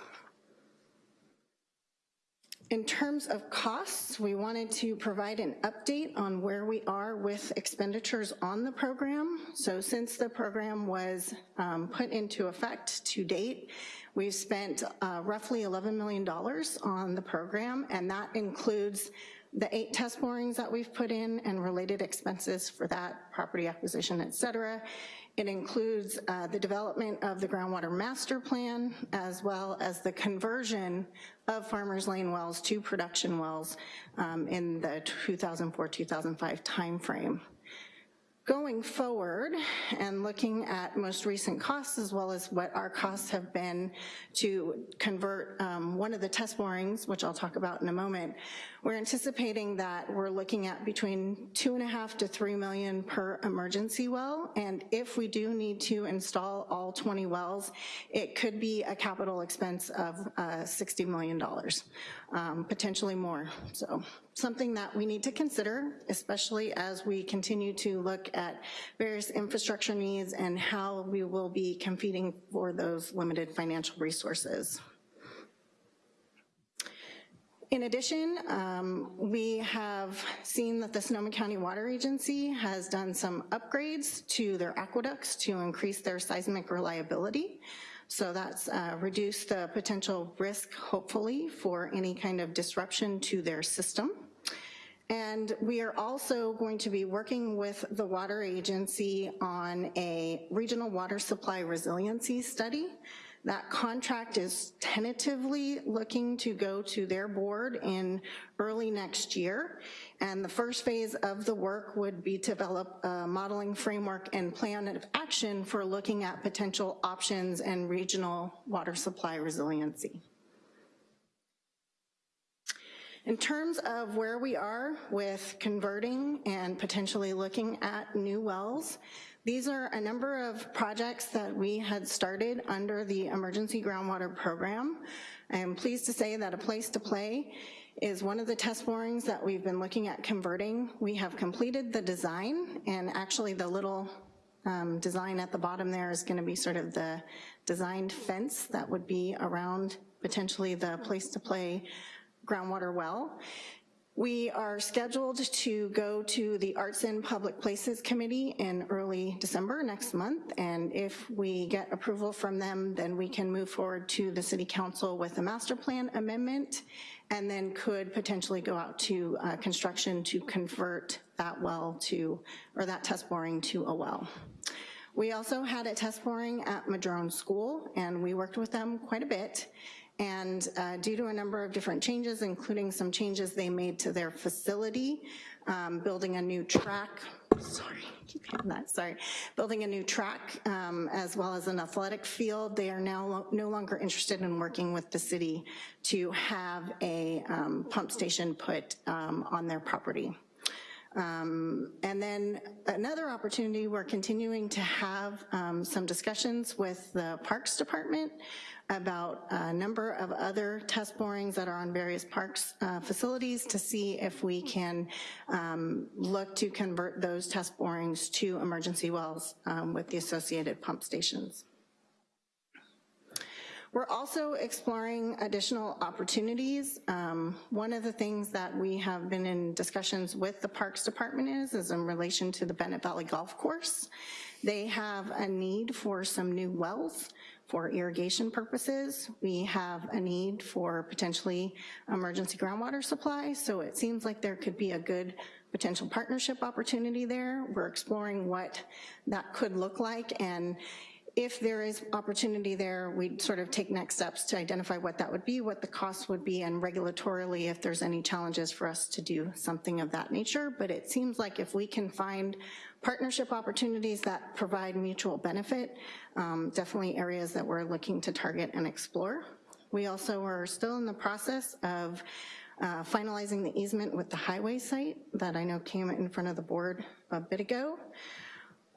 In terms of costs, we wanted to provide an update on where we are with expenditures on the program. So since the program was um, put into effect to date, we've spent uh, roughly $11 million on the program, and that includes the eight test borings that we've put in and related expenses for that, property acquisition, et cetera. It includes uh, the development of the groundwater master plan, as well as the conversion of Farmers Lane wells to production wells um, in the 2004-2005 timeframe. Going forward and looking at most recent costs as well as what our costs have been to convert um, one of the test borings, which I'll talk about in a moment, we're anticipating that we're looking at between two and a half to three million per emergency well, and if we do need to install all 20 wells, it could be a capital expense of uh, $60 million, um, potentially more. So something that we need to consider, especially as we continue to look at various infrastructure needs and how we will be competing for those limited financial resources. In addition, um, we have seen that the Sonoma County Water Agency has done some upgrades to their aqueducts to increase their seismic reliability. So that's uh, reduced the potential risk, hopefully, for any kind of disruption to their system. And we are also going to be working with the water agency on a regional water supply resiliency study That contract is tentatively looking to go to their board in early next year. And the first phase of the work would be to develop a modeling framework and plan of action for looking at potential options and regional water supply resiliency. In terms of where we are with converting and potentially looking at new wells, these are a number of projects that we had started under the Emergency Groundwater Program. I am pleased to say that A Place to Play is one of the test borings that we've been looking at converting. We have completed the design, and actually the little um, design at the bottom there is gonna be sort of the designed fence that would be around potentially the Place to Play groundwater well. We are scheduled to go to the Arts and Public Places Committee in early December next month, and if we get approval from them, then we can move forward to the City Council with a master plan amendment, and then could potentially go out to uh, construction to convert that well to, or that test boring to a well. We also had a test boring at Madrone School, and we worked with them quite a bit. And uh, due to a number of different changes, including some changes they made to their facility, um, building a new track, sorry, keep hitting that, sorry, building a new track um, as well as an athletic field, they are now lo no longer interested in working with the city to have a um, pump station put um, on their property. Um, and then another opportunity, we're continuing to have um, some discussions with the Parks Department about a number of other test borings that are on various parks uh, facilities to see if we can um, look to convert those test borings to emergency wells um, with the associated pump stations. We're also exploring additional opportunities. Um, one of the things that we have been in discussions with the Parks Department is, is in relation to the Bennett Valley Golf Course. They have a need for some new wells for irrigation purposes. We have a need for potentially emergency groundwater supply, so it seems like there could be a good potential partnership opportunity there. We're exploring what that could look like and if there is opportunity there, we'd sort of take next steps to identify what that would be, what the cost would be, and regulatorily if there's any challenges for us to do something of that nature. But it seems like if we can find partnership opportunities that provide mutual benefit, um, definitely areas that we're looking to target and explore. We also are still in the process of uh, finalizing the easement with the highway site that I know came in front of the board a bit ago.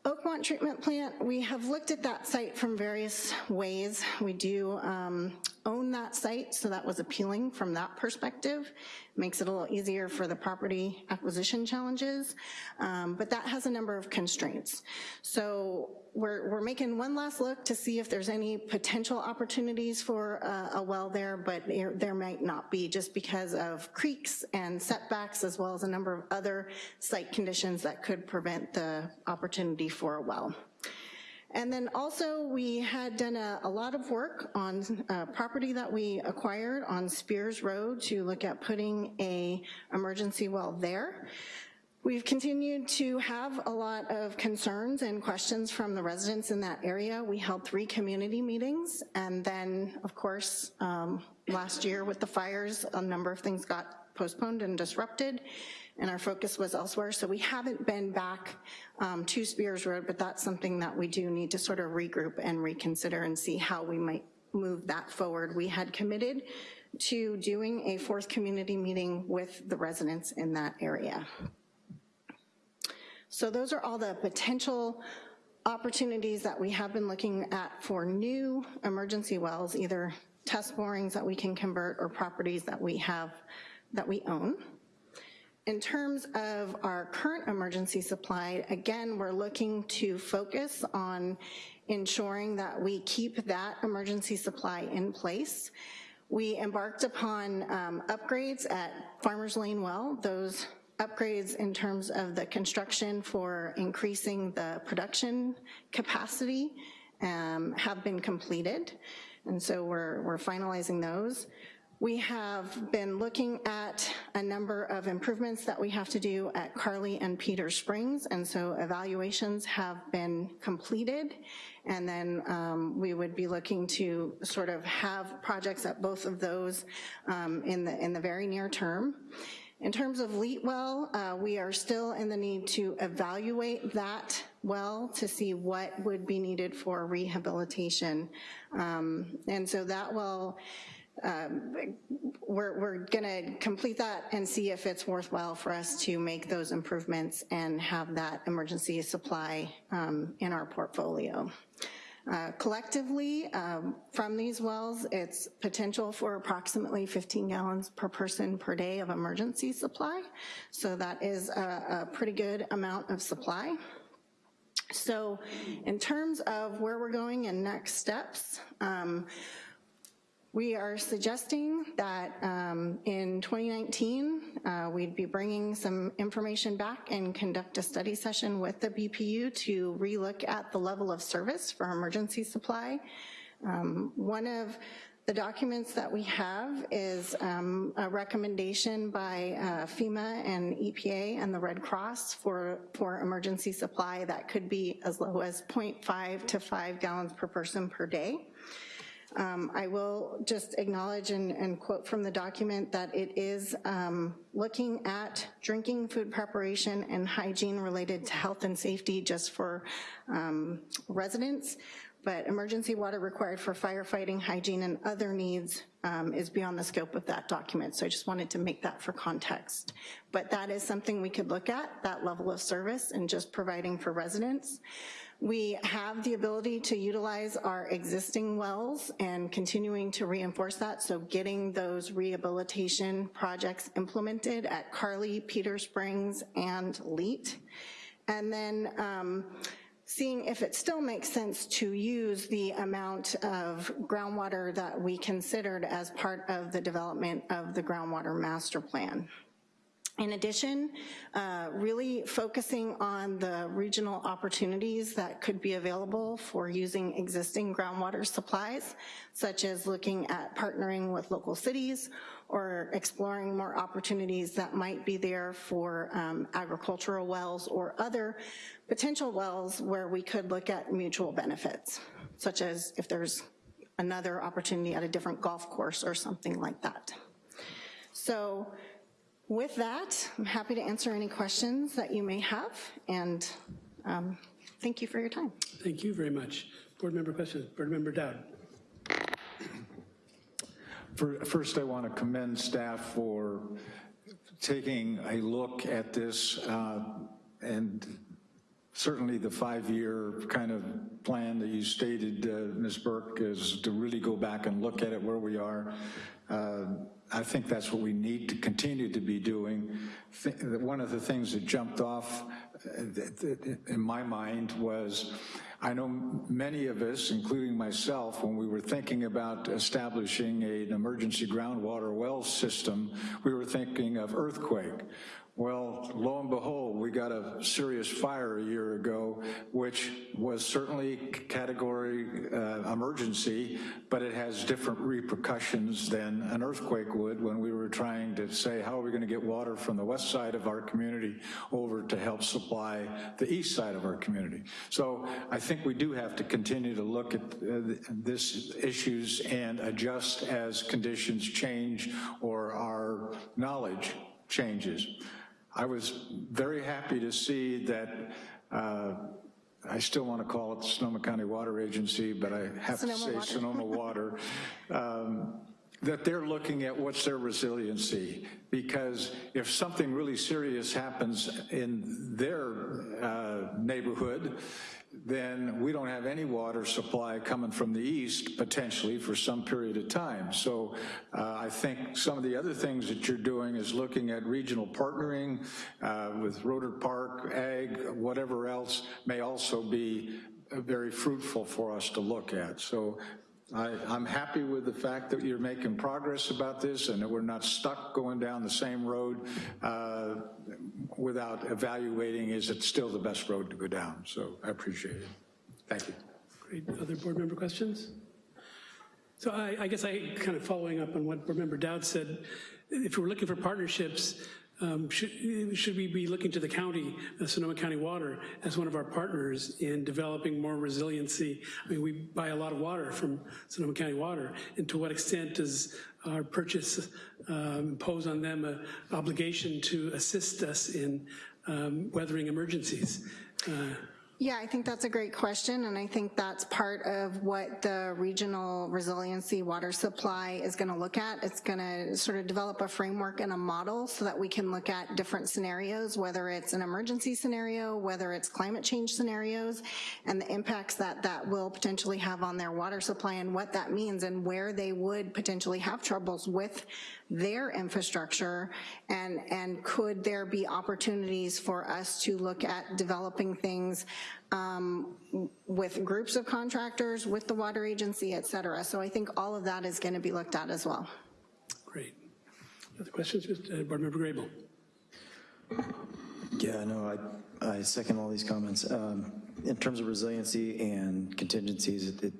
Oakmont Treatment Plant, we have looked at that site from various ways. We do um, own that site, so that was appealing from that perspective. Makes it a little easier for the property acquisition challenges, um, but that has a number of constraints. So we're, we're making one last look to see if there's any potential opportunities for a, a well there, but there, there might not be just because of creeks and setbacks as well as a number of other site conditions that could prevent the opportunity for a well. And then also we had done a, a lot of work on uh, property that we acquired on Spears Road to look at putting a emergency well there. We've continued to have a lot of concerns and questions from the residents in that area. We held three community meetings, and then, of course, um, last year with the fires, a number of things got postponed and disrupted and our focus was elsewhere. So we haven't been back um, to Spears Road, but that's something that we do need to sort of regroup and reconsider and see how we might move that forward. We had committed to doing a fourth community meeting with the residents in that area. So those are all the potential opportunities that we have been looking at for new emergency wells, either test borings that we can convert or properties that we have, that we own. In terms of our current emergency supply, again, we're looking to focus on ensuring that we keep that emergency supply in place. We embarked upon um, upgrades at Farmers Lane Well. Those upgrades in terms of the construction for increasing the production capacity um, have been completed. And so we're, we're finalizing those. We have been looking at a number of improvements that we have to do at Carly and Peter Springs, and so evaluations have been completed, and then um, we would be looking to sort of have projects at both of those um, in the, in the very near term. In terms of Leet Well, uh, we are still in the need to evaluate that well to see what would be needed for rehabilitation. Um, And so that will, um, we're, we're gonna complete that and see if it's worthwhile for us to make those improvements and have that emergency supply um, in our portfolio. Uh, Collectively, um, from these wells, it's potential for approximately 15 gallons per person per day of emergency supply. So that is a, a pretty good amount of supply. So in terms of where we're going and next steps, um, we are suggesting that um, in 2019, uh, we'd be bringing some information back and conduct a study session with the BPU to relook at the level of service for emergency supply. Um, One of the documents that we have is um, a recommendation by uh, FEMA and EPA and the Red Cross for, for emergency supply that could be as low as 0.5 to 5 gallons per person per day. Um, I will just acknowledge and, and quote from the document that it is um, looking at drinking food preparation and hygiene related to health and safety just for um, residents, but emergency water required for firefighting, hygiene, and other needs um, is beyond the scope of that document. So I just wanted to make that for context. But that is something we could look at, that level of service and just providing for residents. We have the ability to utilize our existing wells and continuing to reinforce that, so getting those rehabilitation projects implemented at Carly, Peter Springs, and Leet. And then um, seeing if it still makes sense to use the amount of groundwater that we considered as part of the development of the groundwater master plan. In addition, uh, really focusing on the regional opportunities that could be available for using existing groundwater supplies, such as looking at partnering with local cities or exploring more opportunities that might be there for um, agricultural wells or other potential wells where we could look at mutual benefits, such as if there's another opportunity at a different golf course or something like that. So with that, I'm happy to answer any questions that you may have, and um, thank you for your time. Thank you very much. Board member questions, Board member Dowd. For- First, I want to commend staff for taking a look at this uh, and certainly the five-year kind of plan that you stated, uh, Ms. Burke, is to really go back and look at it where we are. Uh, I think that's what we need to continue to be doing. One of the things that jumped off uh, in my mind was, I know many of us, including myself, when we were thinking about establishing an emergency groundwater well system, we were thinking of earthquake. Well, lo and behold, we got a serious fire a year ago, which was certainly category uh, emergency, but it has different repercussions than an earthquake would when we were trying to say, how are we gonna get water from the west side of our community over to help supply the east side of our community? So I think we do have to continue to look at uh, this issues and adjust as conditions change or our knowledge changes. I was very happy to see that, uh, I still want to call it the Sonoma County Water Agency, but I have to say Water. Sonoma Water, um, that they're looking at what's their resiliency. Because if something really serious happens in their uh, neighborhood, then we don't have any water supply coming from the east potentially for some period of time. So uh, I think some of the other things that you're doing is looking at regional partnering uh, with Rohnert Park, Ag, whatever else may also be uh, very fruitful for us to look at. So I, I'm happy with the fact that you're making progress about this and that we're not stuck going down the same road uh, without evaluating is it still the best road to go down. So I appreciate it. Thank you. Great, other board member questions? So I, I guess I, kind of following up on what Board Member Dowd said, if we're looking for partnerships, um, should, should we be looking to the county, uh, Sonoma County Water, as one of our partners in developing more resiliency? I mean, we buy a lot of water from Sonoma County Water, and to what extent does our purchase um, impose on them an obligation to assist us in um, weathering emergencies? Uh, Yeah, I think that's a great question, and I think that's part of what the regional resiliency water supply is gonna look at. It's gonna sort of develop a framework and a model so that we can look at different scenarios, whether it's an emergency scenario, whether it's climate change scenarios, and the impacts that that will potentially have on their water supply and what that means and where they would potentially have troubles with their infrastructure, and, and could there be opportunities for us to look at developing things um, with groups of contractors, with the water agency, et cetera. So I think all of that is gonna be looked at as well. Great. Other questions, Mr. uh, Board Member Grable? Yeah, no, I, I second all these comments. Um, In terms of resiliency and contingencies, it- it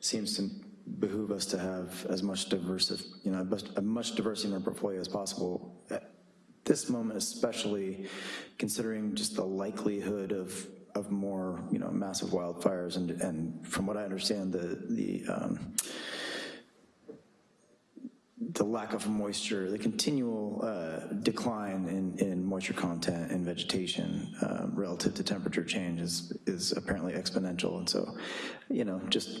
seems to behoove us to have as much diverse, you know, as much diversity in our portfolio as possible. At this moment especially, considering just the likelihood of, of more, you know, massive wildfires, and, and from what I understand, the, the, um, the lack of moisture, the continual uh, decline in, in moisture content in vegetation um, relative to temperature change is, is apparently exponential. And so, you know, just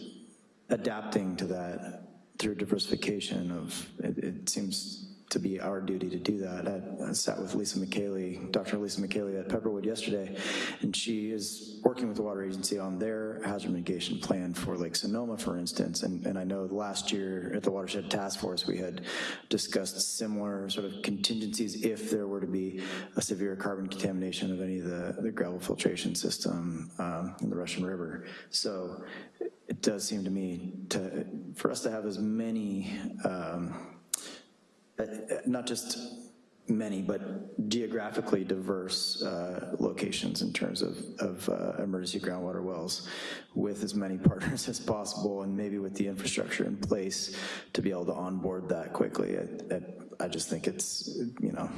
adapting to that through diversification of, it, it seems to be our duty to do that. I, I sat with Lisa Micheli, Dr. Lisa Micheli at Pepperwood yesterday, and she is working with the water agency on their hazard mitigation plan for Lake Sonoma, for instance, and, and I know last year at the Watershed Task Force, we had discussed similar sort of contingencies if there were to be a severe carbon contamination of any of the, the gravel filtration system um, in the Russian River. So it does seem to me to, for us to have as many um, not just many, but geographically diverse uh, locations in terms of, of uh, emergency groundwater wells with as many [laughs] partners as possible and maybe with the infrastructure in place to be able to onboard that quickly. I, I, I just think it's, you know,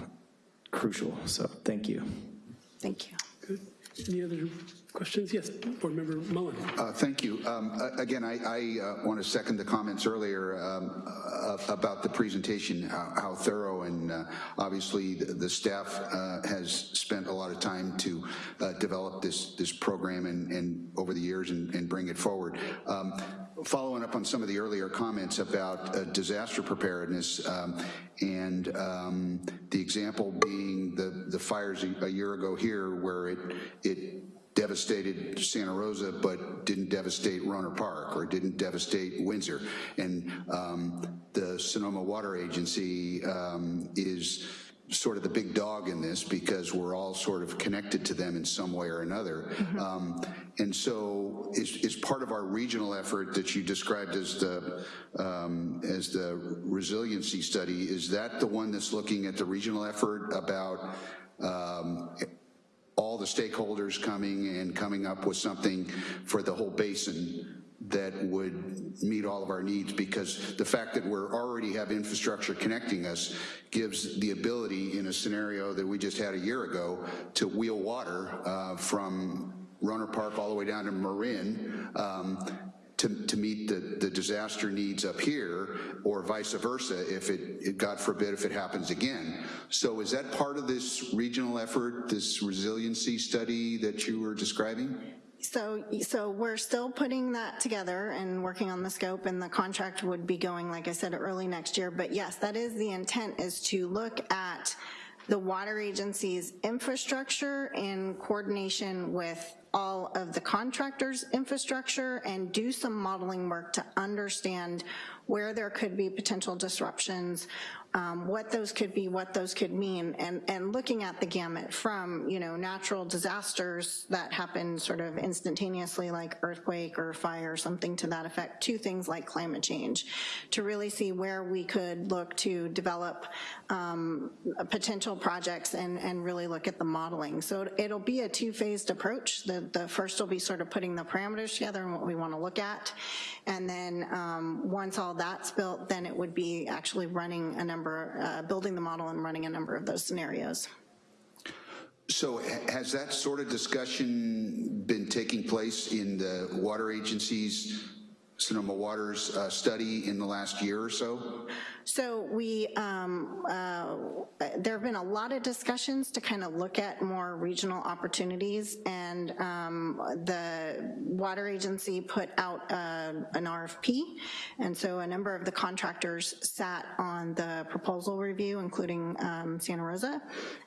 crucial, so thank you. Thank you. Good. Any other questions? Yes, Board Member Mullen. Uh, Thank you. Um, Again, I, I want to second the comments earlier um, uh, about the presentation, how how thorough, and uh, obviously, the the staff uh, has spent a lot of time to uh, develop this, this program and, and over the years and, and bring it forward. Um, Following up on some of the earlier comments about uh, disaster preparedness, um, and um, the example being the, the fires a a year ago here, where it, it devastated Santa Rosa, but didn't devastate Rohnert Park or didn't devastate Windsor. And um, the Sonoma Water Agency um, is sort of the big dog in this because we're all sort of connected to them in some way or another. Um, and so is, is part of our regional effort that you described as the, um, as the resiliency study, is that the one that's looking at the regional effort about um, all the stakeholders coming and coming up with something for the whole basin that would meet all of our needs because the fact that we're already have infrastructure connecting us gives the ability in a scenario that we just had a year ago to wheel water uh, from Rohnert Park all the way down to Marin um, to, to meet the, the disaster needs up here, or vice versa, if it, it, God forbid, if it happens again. So is that part of this regional effort, this resiliency study that you were describing? So, so we're still putting that together and working on the scope, and the contract would be going, like I said, early next year. But yes, that is the intent, is to look at the water agency's infrastructure in coordination with all of the contractors' infrastructure and do some modeling work to understand where there could be potential disruptions, um, what those could be, what those could mean, and, and looking at the gamut from, you know, natural disasters that happen sort of instantaneously like earthquake or fire, or something to that effect, to things like climate change, to really see where we could look to develop um, potential projects and, and really look at the modeling. So it'll be a two-phased approach. The the first will be sort of putting the parameters together and what we want to look at. And then um, once all that's built, then it would be actually running a number, uh, building the model and running a number of those scenarios. So has that sort of discussion been taking place in the water agency's Sonoma Waters uh, study in the last year or so? So we, um, uh, there have been a lot of discussions to kind of look at more regional opportunities, and um, the water agency put out uh, an RFP, and so a number of the contractors sat on the proposal review, including um, Santa Rosa,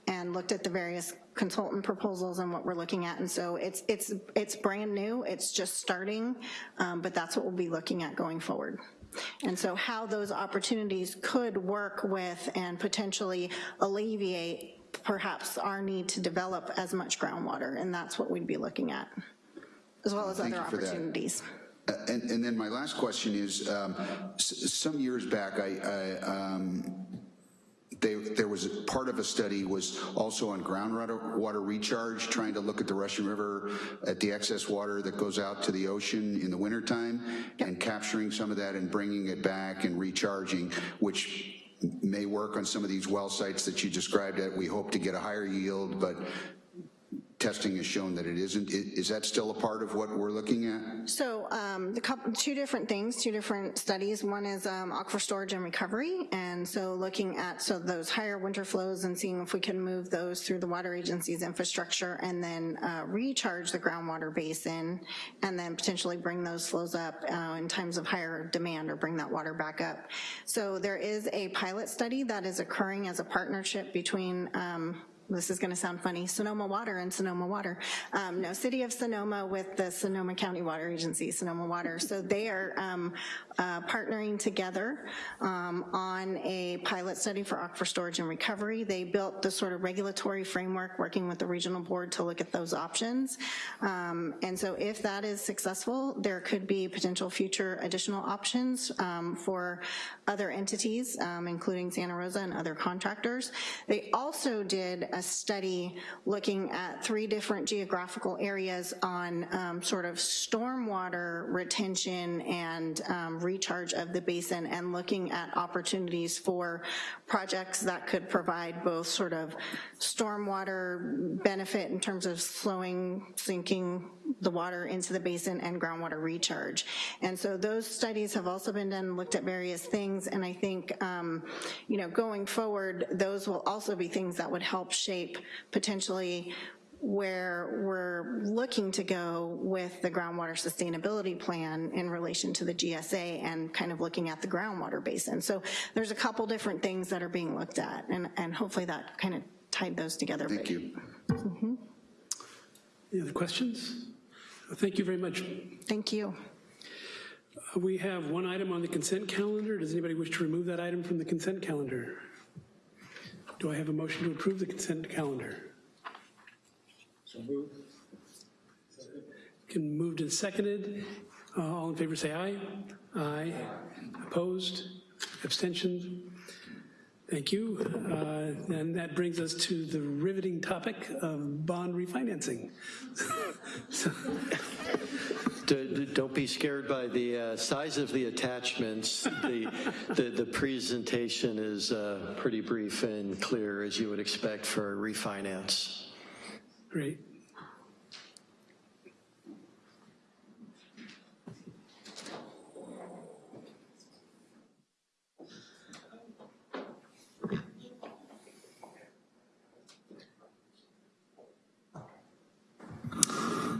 and looked at the various consultant proposals and what we're looking at, and so it's, it's, it's brand new, it's just starting, um, but that's what we'll be looking at going forward. And so how those opportunities could work with and potentially alleviate perhaps our need to develop as much groundwater, and that's what we'd be looking at, as well as Thank other that. opportunities. Uh, And, and then my last question is, um, s- some years back, I, I, um, they, there was, part of a study was also on groundwater water recharge, trying to look at the Russian River, at the excess water that goes out to the ocean in the wintertime, and capturing some of that and bringing it back and recharging, which may work on some of these well sites that you described that we hope to get a higher yield, but testing has shown that it isn't. Is that still a part of what we're looking at? So um, couple, two different things, two different studies. One is um, aquifer storage and recovery, and so looking at so those higher winter flows and seeing if we can move those through the water agency's infrastructure and then uh, recharge the groundwater basin and then potentially bring those flows up uh, in times of higher demand or bring that water back up. So there is a pilot study that is occurring as a partnership between um, this is gonna sound funny, Sonoma Water and Sonoma Water. Um, no, City of Sonoma with the Sonoma County Water Agency, Sonoma Water. So they are um, uh, partnering together um, on a pilot study for aquifer storage and recovery. They built the sort of regulatory framework working with the regional board to look at those options. Um, and so if that is successful, there could be potential future additional options um, for other entities, um, including Santa Rosa and other contractors. They also did a study looking at three different geographical areas on um, sort of stormwater retention and um, recharge of the basin and looking at opportunities for projects that could provide both sort of stormwater benefit in terms of slowing, sinking the water into the basin and groundwater recharge. And so those studies have also been done, looked at various things, and I think, um, you know, going forward, those will also be things that would help shape potentially where we're looking to go with the groundwater sustainability plan in relation to the GSA and kind of looking at the groundwater basin. So there's a couple different things that are being looked at, and, and hopefully that kind of tied those together. Thank you. Any other questions? Thank you very much. Thank you. Uh, We have one item on the consent calendar. Does anybody wish to remove that item from the consent calendar? Do I have a motion to approve the consent calendar? Can moved and seconded. Uh, All in favor say aye. Aye. Opposed? Abstention? Thank you. Uh, And that brings us to the riveting topic of bond refinancing. [laughs] Don't be scared by the uh, size of the attachments. The, the, the presentation is uh, pretty brief and clear, as you would expect for a refinance. Great.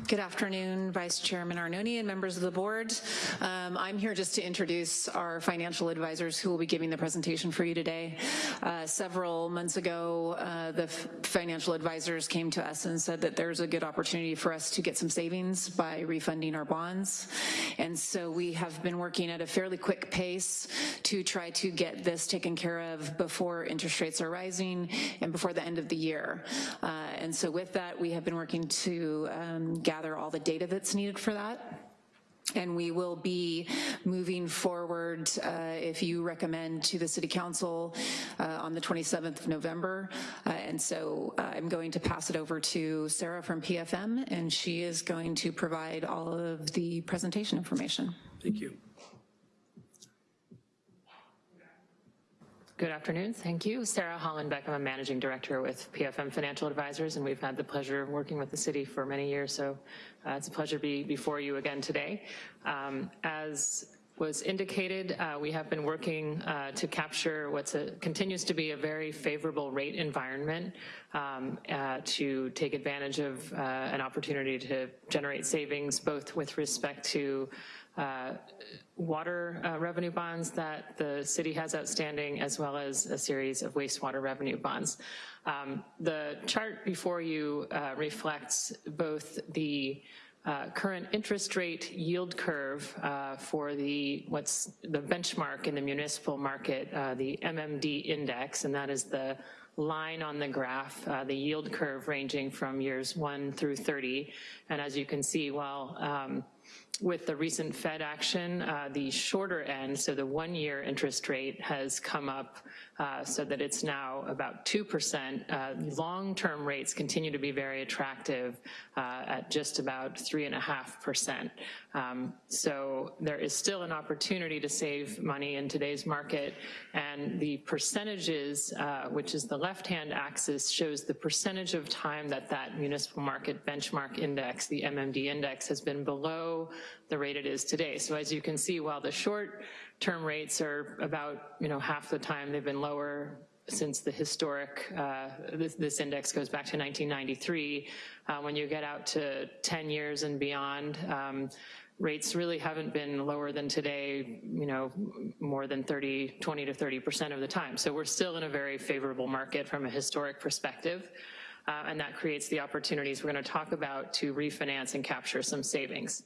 Good afternoon, Vice Chairman Arnone and members of the board. Um, I'm here just to introduce our financial advisors who will be giving the presentation for you today. Uh, several months ago, uh, the financial advisors came to us and said that there's a good opportunity for us to get some savings by refunding our bonds. And so we have been working at a fairly quick pace to try to get this taken care of before interest rates are rising and before the end of the year. Uh, and so with that, we have been working to um, gather all the data that's needed for that. and we will be moving forward, uh, if you recommend to the City Council uh, on the 27th of November. Uh, And so uh, I'm going to pass it over to Sarah from PFM, and she is going to provide all of the presentation information. Thank you. Good afternoon, thank you. Sarah Hollenbeck, I'm a managing director with PFM Financial Advisors, and we've had the pleasure of working with the city for many years, so uh, it's a pleasure to be before you again today. Um, As was indicated, uh, we have been working uh, to capture what continues to be a very favorable rate environment um, uh, to take advantage of uh, an opportunity to generate savings, both with respect to uh, water uh, revenue bonds that the city has outstanding, as well as a series of wastewater revenue bonds. Um, The chart before you uh, reflects both the uh, current interest rate yield curve uh, for the, what's the benchmark in the municipal market, uh, the MMD index, and that is the line on the graph, uh, the yield curve ranging from years one through 30. And as you can see, while um, with the recent Fed action, uh, the shorter end, so the one-year interest rate has come up uh, so that it's now about 2%. Uh, Long-term rates continue to be very attractive uh, at just about 3.5%. Um, so there is still an opportunity to save money in today's market, and the percentages, which is the left-hand axis, shows the percentage of time that that municipal market benchmark index, the MMD index, has been below the rate it is today. So as you can see, while the short-term rates are about, you know, half the time they've been lower since the historic, uh, this, this, index goes back to 1993. Uh, when you get out to 10 years and beyond, um, rates really haven't been lower than today, you know, more than 30, 20 to 30% of the time. So we're still in a very favorable market from a historic perspective. Uh, and that creates the opportunities we're gonna talk about to refinance and capture some savings.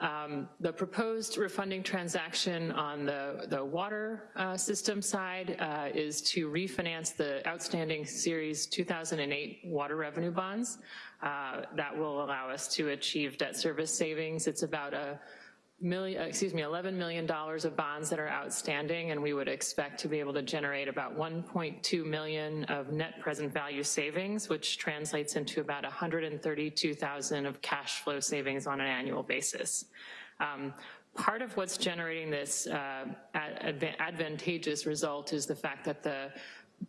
Um, the proposed refunding transaction on the, the water uh, system side uh, is to refinance the outstanding Series 2008 water revenue bonds. Uh, that will allow us to achieve debt service savings. It's about a million, excuse me, $11 million of bonds that are outstanding, and we would expect to be able to generate about 1.2 million of net present value savings, which translates into about 132,000 of cash flow savings on an annual basis. Um, part of what's generating this uh, advantageous result is the fact that the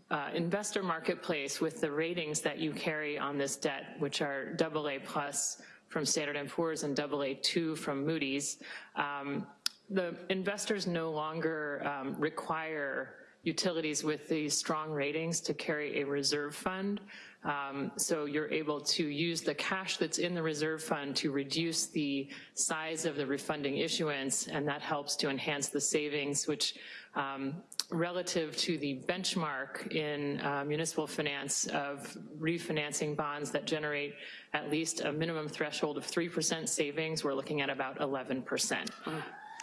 uh, investor marketplace with the ratings that you carry on this debt, which are AA plus, from Standard & Poor's and AA2 from Moody's, um, the investors no longer um, require utilities with these strong ratings to carry a reserve fund. Um, so you're able to use the cash that's in the reserve fund to reduce the size of the refunding issuance, and that helps to enhance the savings, which um, relative to the benchmark in uh, municipal finance of refinancing bonds that generate at least a minimum threshold of 3% savings, we're looking at about 11%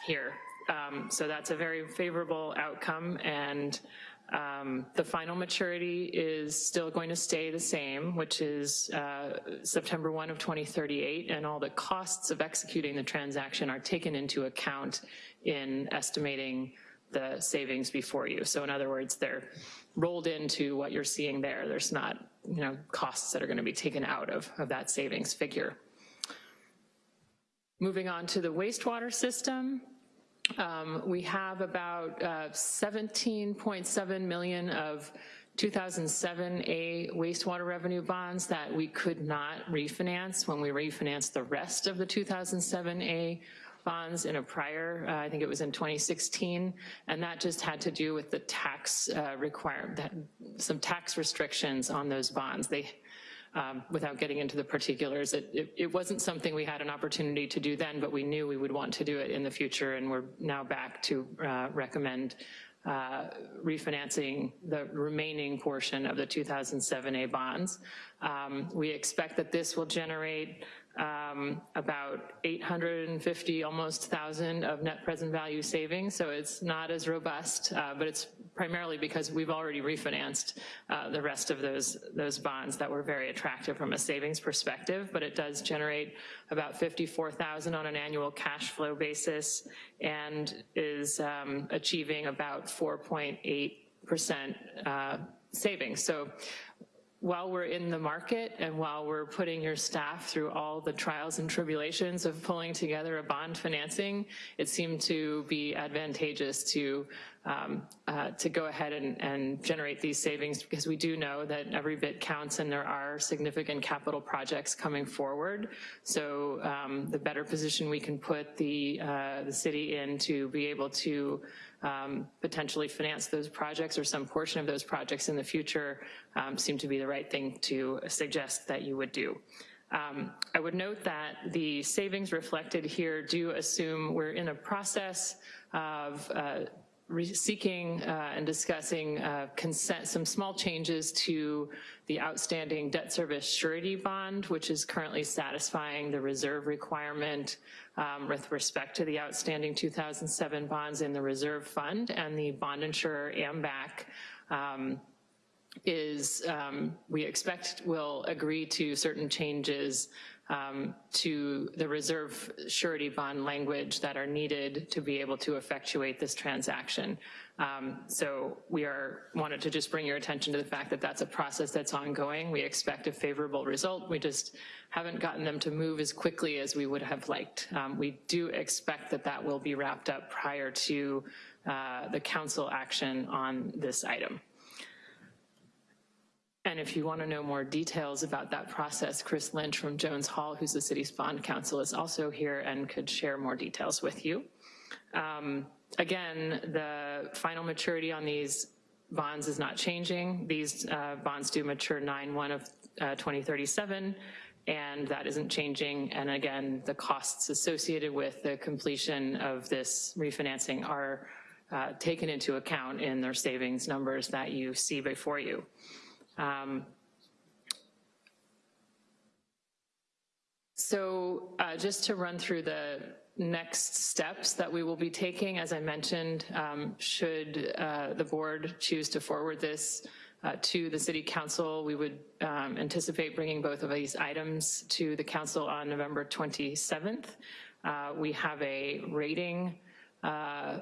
here. Um, so that's a very favorable outcome and um, the final maturity is still going to stay the same, which is uh, September 1 of 2038, and all the costs of executing the transaction are taken into account in estimating the savings before you. So in other words, they're rolled into what you're seeing there. There's not, you know, costs that are gonna be taken out of, of that savings figure. Moving on to the wastewater system, um, we have about uh, 17.7 million of 2007A wastewater revenue bonds that we could not refinance when we refinanced the rest of the 2007A bonds in a prior, uh, I think it was in 2016, and that just had to do with the tax uh, requirement, some tax restrictions on those bonds. They, um, without getting into the particulars, it, it, it, wasn't something we had an opportunity to do then, but we knew we would want to do it in the future, and we're now back to uh, recommend uh, refinancing the remaining portion of the 2007A bonds. Um, we expect that this will generate um, about 850, almost 1,000 of net present value savings, so it's not as robust, uh, but it's primarily because we've already refinanced uh, the rest of those, those bonds that were very attractive from a savings perspective, but it does generate about 54,000 on an annual cash flow basis and is um, achieving about 4.8% uh, savings. So while we're in the market and while we're putting your staff through all the trials and tribulations of pulling together a bond financing, it seemed to be advantageous to um, uh, to go ahead and, and generate these savings because we do know that every bit counts and there are significant capital projects coming forward. So um, the better position we can put the, uh, the city in to be able to um, potentially finance those projects or some portion of those projects in the future um, seem to be the right thing to suggest that you would do. Um, I would note that the savings reflected here do assume we're in a process of uh, seeking uh, and discussing uh, consent, some small changes to the outstanding debt service surety bond, which is currently satisfying the reserve requirement um, with respect to the outstanding 2007 bonds in the reserve fund and the bond insurer AMBAC um, is um, we expect will agree to certain changes um, to the reserve surety bond language that are needed to be able to effectuate this transaction. Um, so we are wanted to just bring your attention to the fact that that's a process that's ongoing. We expect a favorable result. We just haven't gotten them to move as quickly as we would have liked. Um, we do expect that that will be wrapped up prior to uh, the council action on this item. And if you want to know more details about that process, Chris Lynch from Jones Hall, who's the city's bond counsel, is also here and could share more details with you. Um, again, the final maturity on these bonds is not changing. These uh, bonds do mature 9-1 of uh, 2037, and that isn't changing. And again, the costs associated with the completion of this refinancing are uh, taken into account in their savings numbers that you see before you. Um, so uh, just to run through the next steps that we will be taking, as I mentioned, um, should uh, the board choose to forward this uh, to the city council, we would um, anticipate bringing both of these items to the council on November 27th. Uh, we have a rating uh,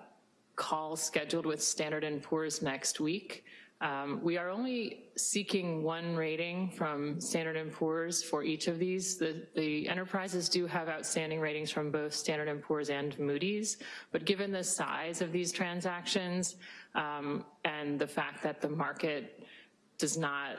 call scheduled with Standard & Poor's next week. Um, we are only seeking one rating from Standard & Poor's for each of these. The, the, enterprises do have outstanding ratings from both Standard & Poor's and Moody's, but given the size of these transactions um, and the fact that the market does not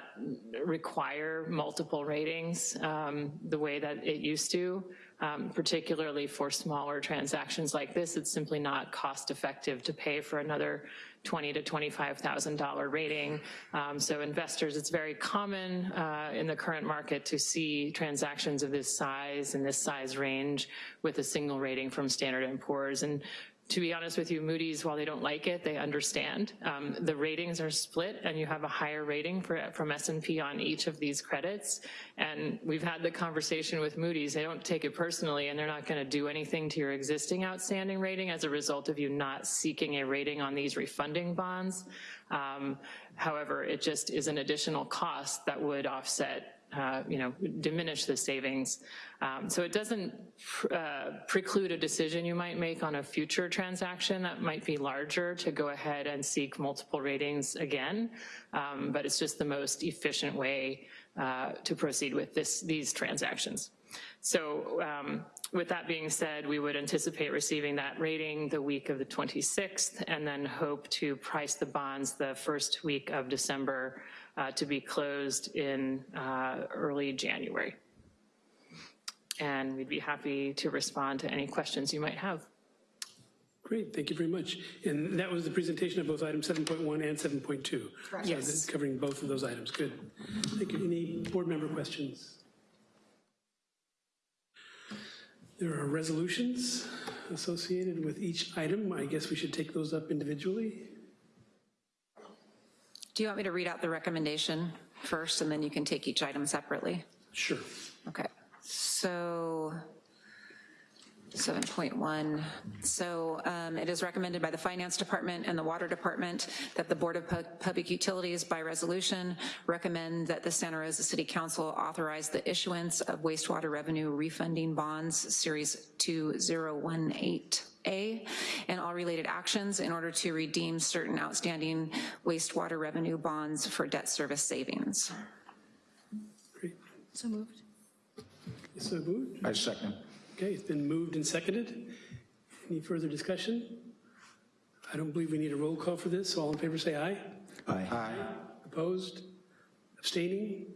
require multiple ratings um, the way that it used to, um, particularly for smaller transactions like this, it's simply not cost effective to pay for another twenty to $25,000 rating. Um, so investors, it's very common uh, in the current market to see transactions of this size and this size range with a single rating from Standard & Poor's. And to be honest with you, Moody's, while they don't like it, they understand. Um, the ratings are split and you have a higher rating for, from S&P on each of these credits. And we've had the conversation with Moody's, they don't take it personally and they're not gonna do anything to your existing outstanding rating as a result of you not seeking a rating on these refunding bonds. Um, however, it just is an additional cost that would offset uh, you know, diminish the savings. Um, so it doesn't pr uh, preclude a decision you might make on a future transaction that might be larger to go ahead and seek multiple ratings again, um, but it's just the most efficient way uh, to proceed with this, these transactions. So um, with that being said, we would anticipate receiving that rating the week of the 26th and then hope to price the bonds the first week of December uh, to be closed in uh, early January. And we'd be happy to respond to any questions you might have. Great, thank you very much. And that was the presentation of both item 7.1 and 7.2. Correct. Yes. So covering both of those items, good. Thank you. Any board member questions? There are resolutions associated with each item. I guess we should take those up individually. Do you want me to read out the recommendation first and then you can take each item separately? Sure. Okay, so 7.1. So um, it is recommended by the Finance Department and the Water Department that the Board of Pu- Public Utilities by resolution recommend that the Santa Rosa City Council authorize the issuance of wastewater revenue refunding bonds, Series 2018A, and all related actions in order to redeem certain outstanding wastewater revenue bonds for debt service savings. So moved. So moved. I second. Okay, it's been moved and seconded. Any further discussion? I don't believe we need a roll call for this, so all in favor say aye. Aye. Opposed? Abstaining?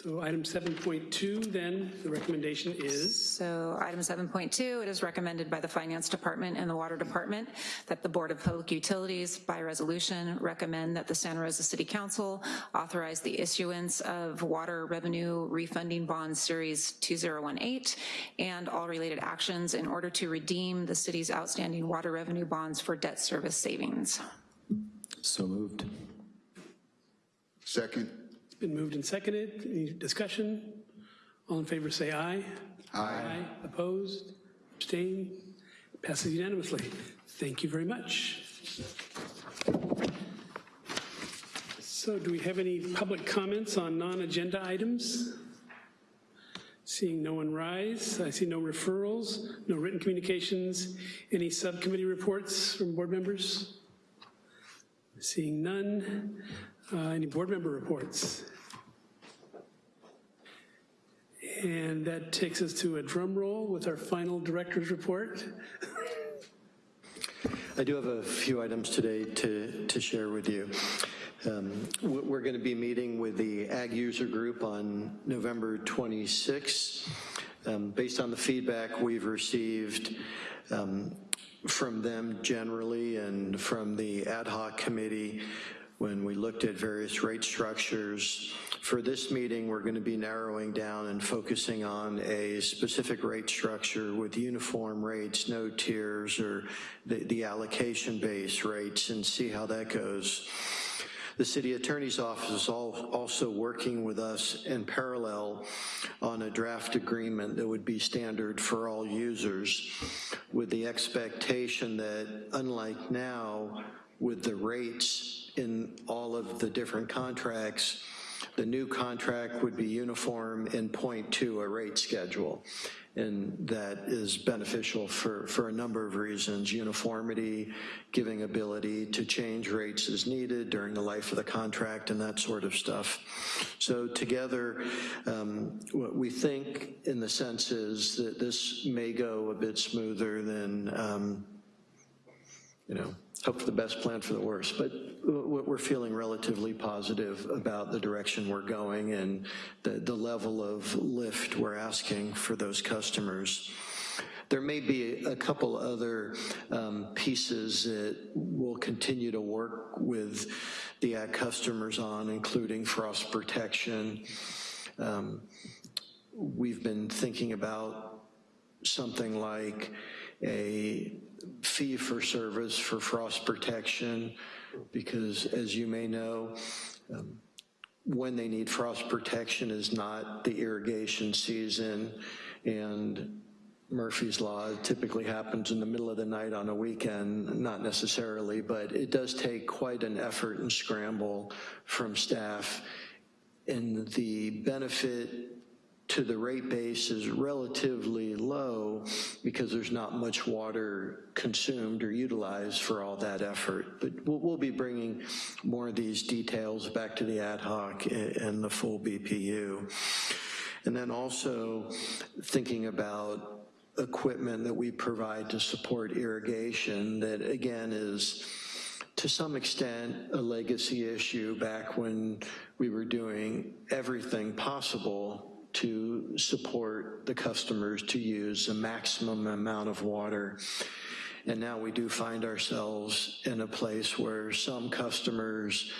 So item 7.2, then, the recommendation is, So item 7.2, it is recommended by the Finance Department and the Water Department that the Board of Public Utilities, by resolution, recommend that the Santa Rosa City Council authorize the issuance of water revenue refunding bonds Series 2018 and all related actions in order to redeem the city's outstanding water revenue bonds for debt service savings. So moved. Second? Been moved and seconded. Any discussion? All in favor say aye. Aye. Opposed? Abstained? Passes unanimously. Thank you very much. So do we have any public comments on non-agenda items? Seeing no one rise, I see no referrals, no written communications. Any subcommittee reports from board members? Seeing none. Uh, Any board member reports? And that takes us to a drum roll with our final director's report. I do have a few items today to, to share with you. Um, we- We're going to be meeting with the Ag User Group on November 26th. Um, Based on the feedback we've received um, from them generally and from the ad hoc committee, when we looked at various rate structures, for this meeting, we're going to be narrowing down and focusing on a specific rate structure with uniform rates, no tiers, or the the allocation-based rates, and see how that goes. The city attorney's office is al- also working with us in parallel on a draft agreement that would be standard for all users with the expectation that unlike now, with the rates in all of the different contracts, the new contract would be uniform in point to a rate schedule. And that is beneficial for, for a number of reasons. Uniformity, giving ability to change rates as needed during the life of the contract and that sort of stuff. So together, um, what we think in the sense is that this may go a bit smoother than um, you know, hope for the best, plan for the worst. But we're feeling relatively positive about the direction we're going and the, the level of lift we're asking for those customers. There may be a couple other um, pieces that we'll continue to work with the ag customers on, including frost protection. Um, We've been thinking about something like a fee for service for frost protection, because as you may know, um, when they need frost protection is not the irrigation season, and Murphy's Law typically happens in the middle of the night on a weekend, not necessarily, but it does take quite an effort and scramble from staff. And the benefit to the rate base is relatively low because there's not much water consumed or utilized for all that effort. But we'll, we'll be bringing more of these details back to the ad hoc a- and the full BPU. And then also thinking about equipment that we provide to support irrigation that again is to some extent a legacy issue back when we were doing everything possible to support the customers to use the maximum amount of water. And now we do find ourselves in a place where some customers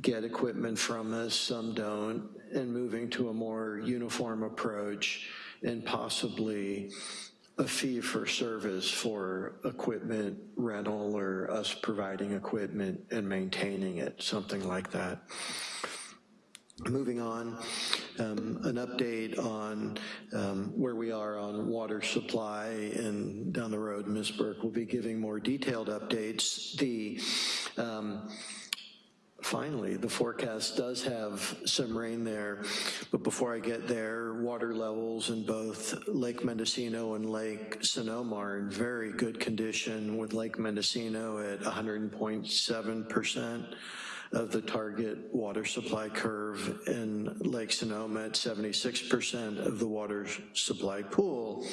get equipment from us, some don't, and moving to a more uniform approach and possibly a fee for service for equipment rental or us providing equipment and maintaining it, something like that. Moving on, um, an update on um, where we are on water supply, and down the road, Ms. Burke will be giving more detailed updates. The um, Finally, the forecast does have some rain there, but before I get there, water levels in both Lake Mendocino and Lake Sonoma are in very good condition, with Lake Mendocino at 100.7% of the target water supply curve, in Lake Sonoma at 76% of the water supply pool.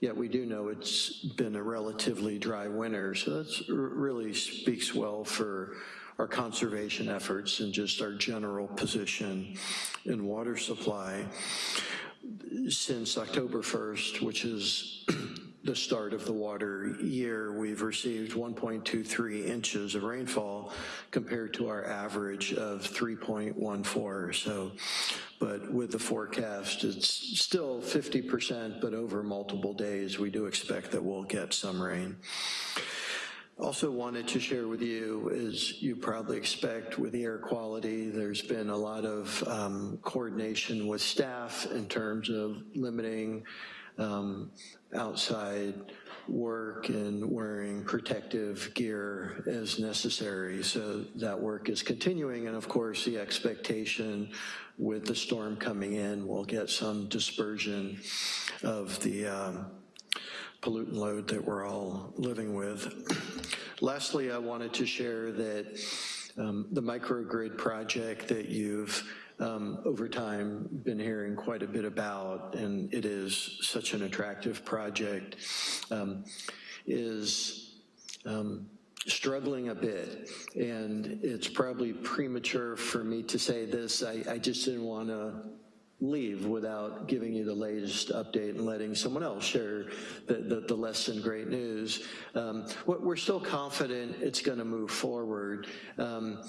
Yet we do know it's been a relatively dry winter, so that really speaks well for our conservation efforts and just our general position in water supply. Since October 1st, which is the start of the water year, we've received 1.23 inches of rainfall compared to our average of 3.14. So, but with the forecast, it's still 50%, but over multiple days, we do expect that we'll get some rain. Also wanted to share with you, as you probably expect with the air quality, there's been a lot of um, coordination with staff in terms of limiting um, outside work and wearing protective gear as necessary. So that work is continuing, and of course the expectation with the storm coming in, we'll get some dispersion of the um, pollutant load that we're all living with. [clears throat] Lastly, I wanted to share that um, the microgrid project that you've um, over time been hearing quite a bit about, and it is such an attractive project, um, is um, struggling a bit. And it's probably premature for me to say this. I, I just didn't want to leave without giving you the latest update and letting someone else share the, the, the less than great news. Um, we're still confident it's gonna move forward, um,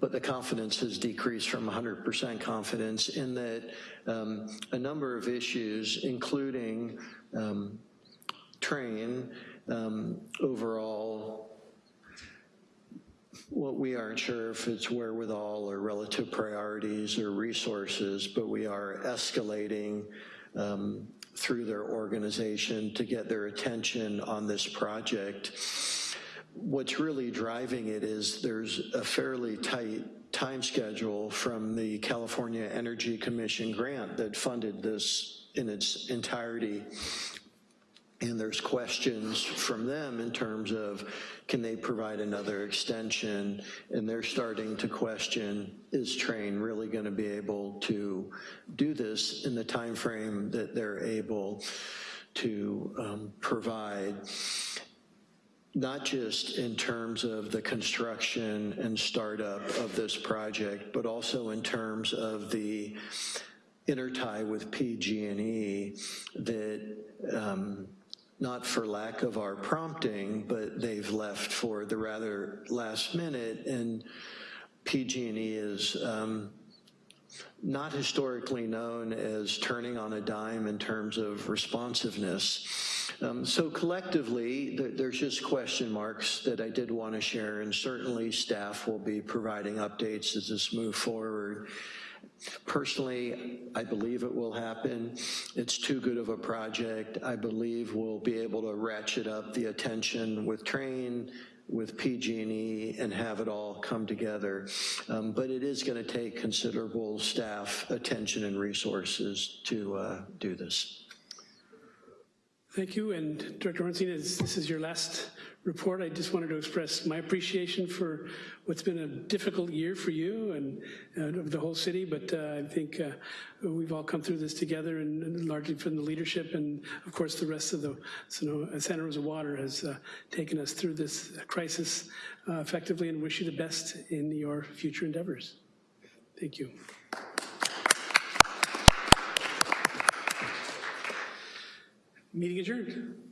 but the confidence has decreased from 100% confidence in that um, a number of issues, including um, Trane, um, overall what we aren't sure if it's wherewithal or relative priorities or resources, but we are escalating um, through their organization to get their attention on this project. What's really driving it is there's a fairly tight time schedule from the California Energy Commission grant that funded this in its entirety and there's questions from them in terms of can they provide another extension? And they're starting to question is Trane really going to be able to do this in the time frame that they're able to um, provide? Not just in terms of the construction and startup of this project, but also in terms of the intertie with PG&E that um, not for lack of our prompting, but they've left for the rather last minute, and PG&E is um, not historically known as turning on a dime in terms of responsiveness. Um, so collectively, th there's just question marks that I did want to share, and certainly staff will be providing updates as this move forward. Personally, I believe it will happen. It's too good of a project. I believe we'll be able to ratchet up the attention with Trane, with PG&E and have it all come together. Um, but it is gonna take considerable staff attention and resources to uh, do this. Thank you, and Director Horenstein, this is your last report, I just wanted to express my appreciation for what's been a difficult year for you and uh, the whole city, but uh, I think uh, we've all come through this together and, and, largely from the leadership and of course the rest of the Santa Rosa Water has uh, taken us through this crisis uh, effectively and wish you the best in your future endeavors. Thank you. Meeting adjourned.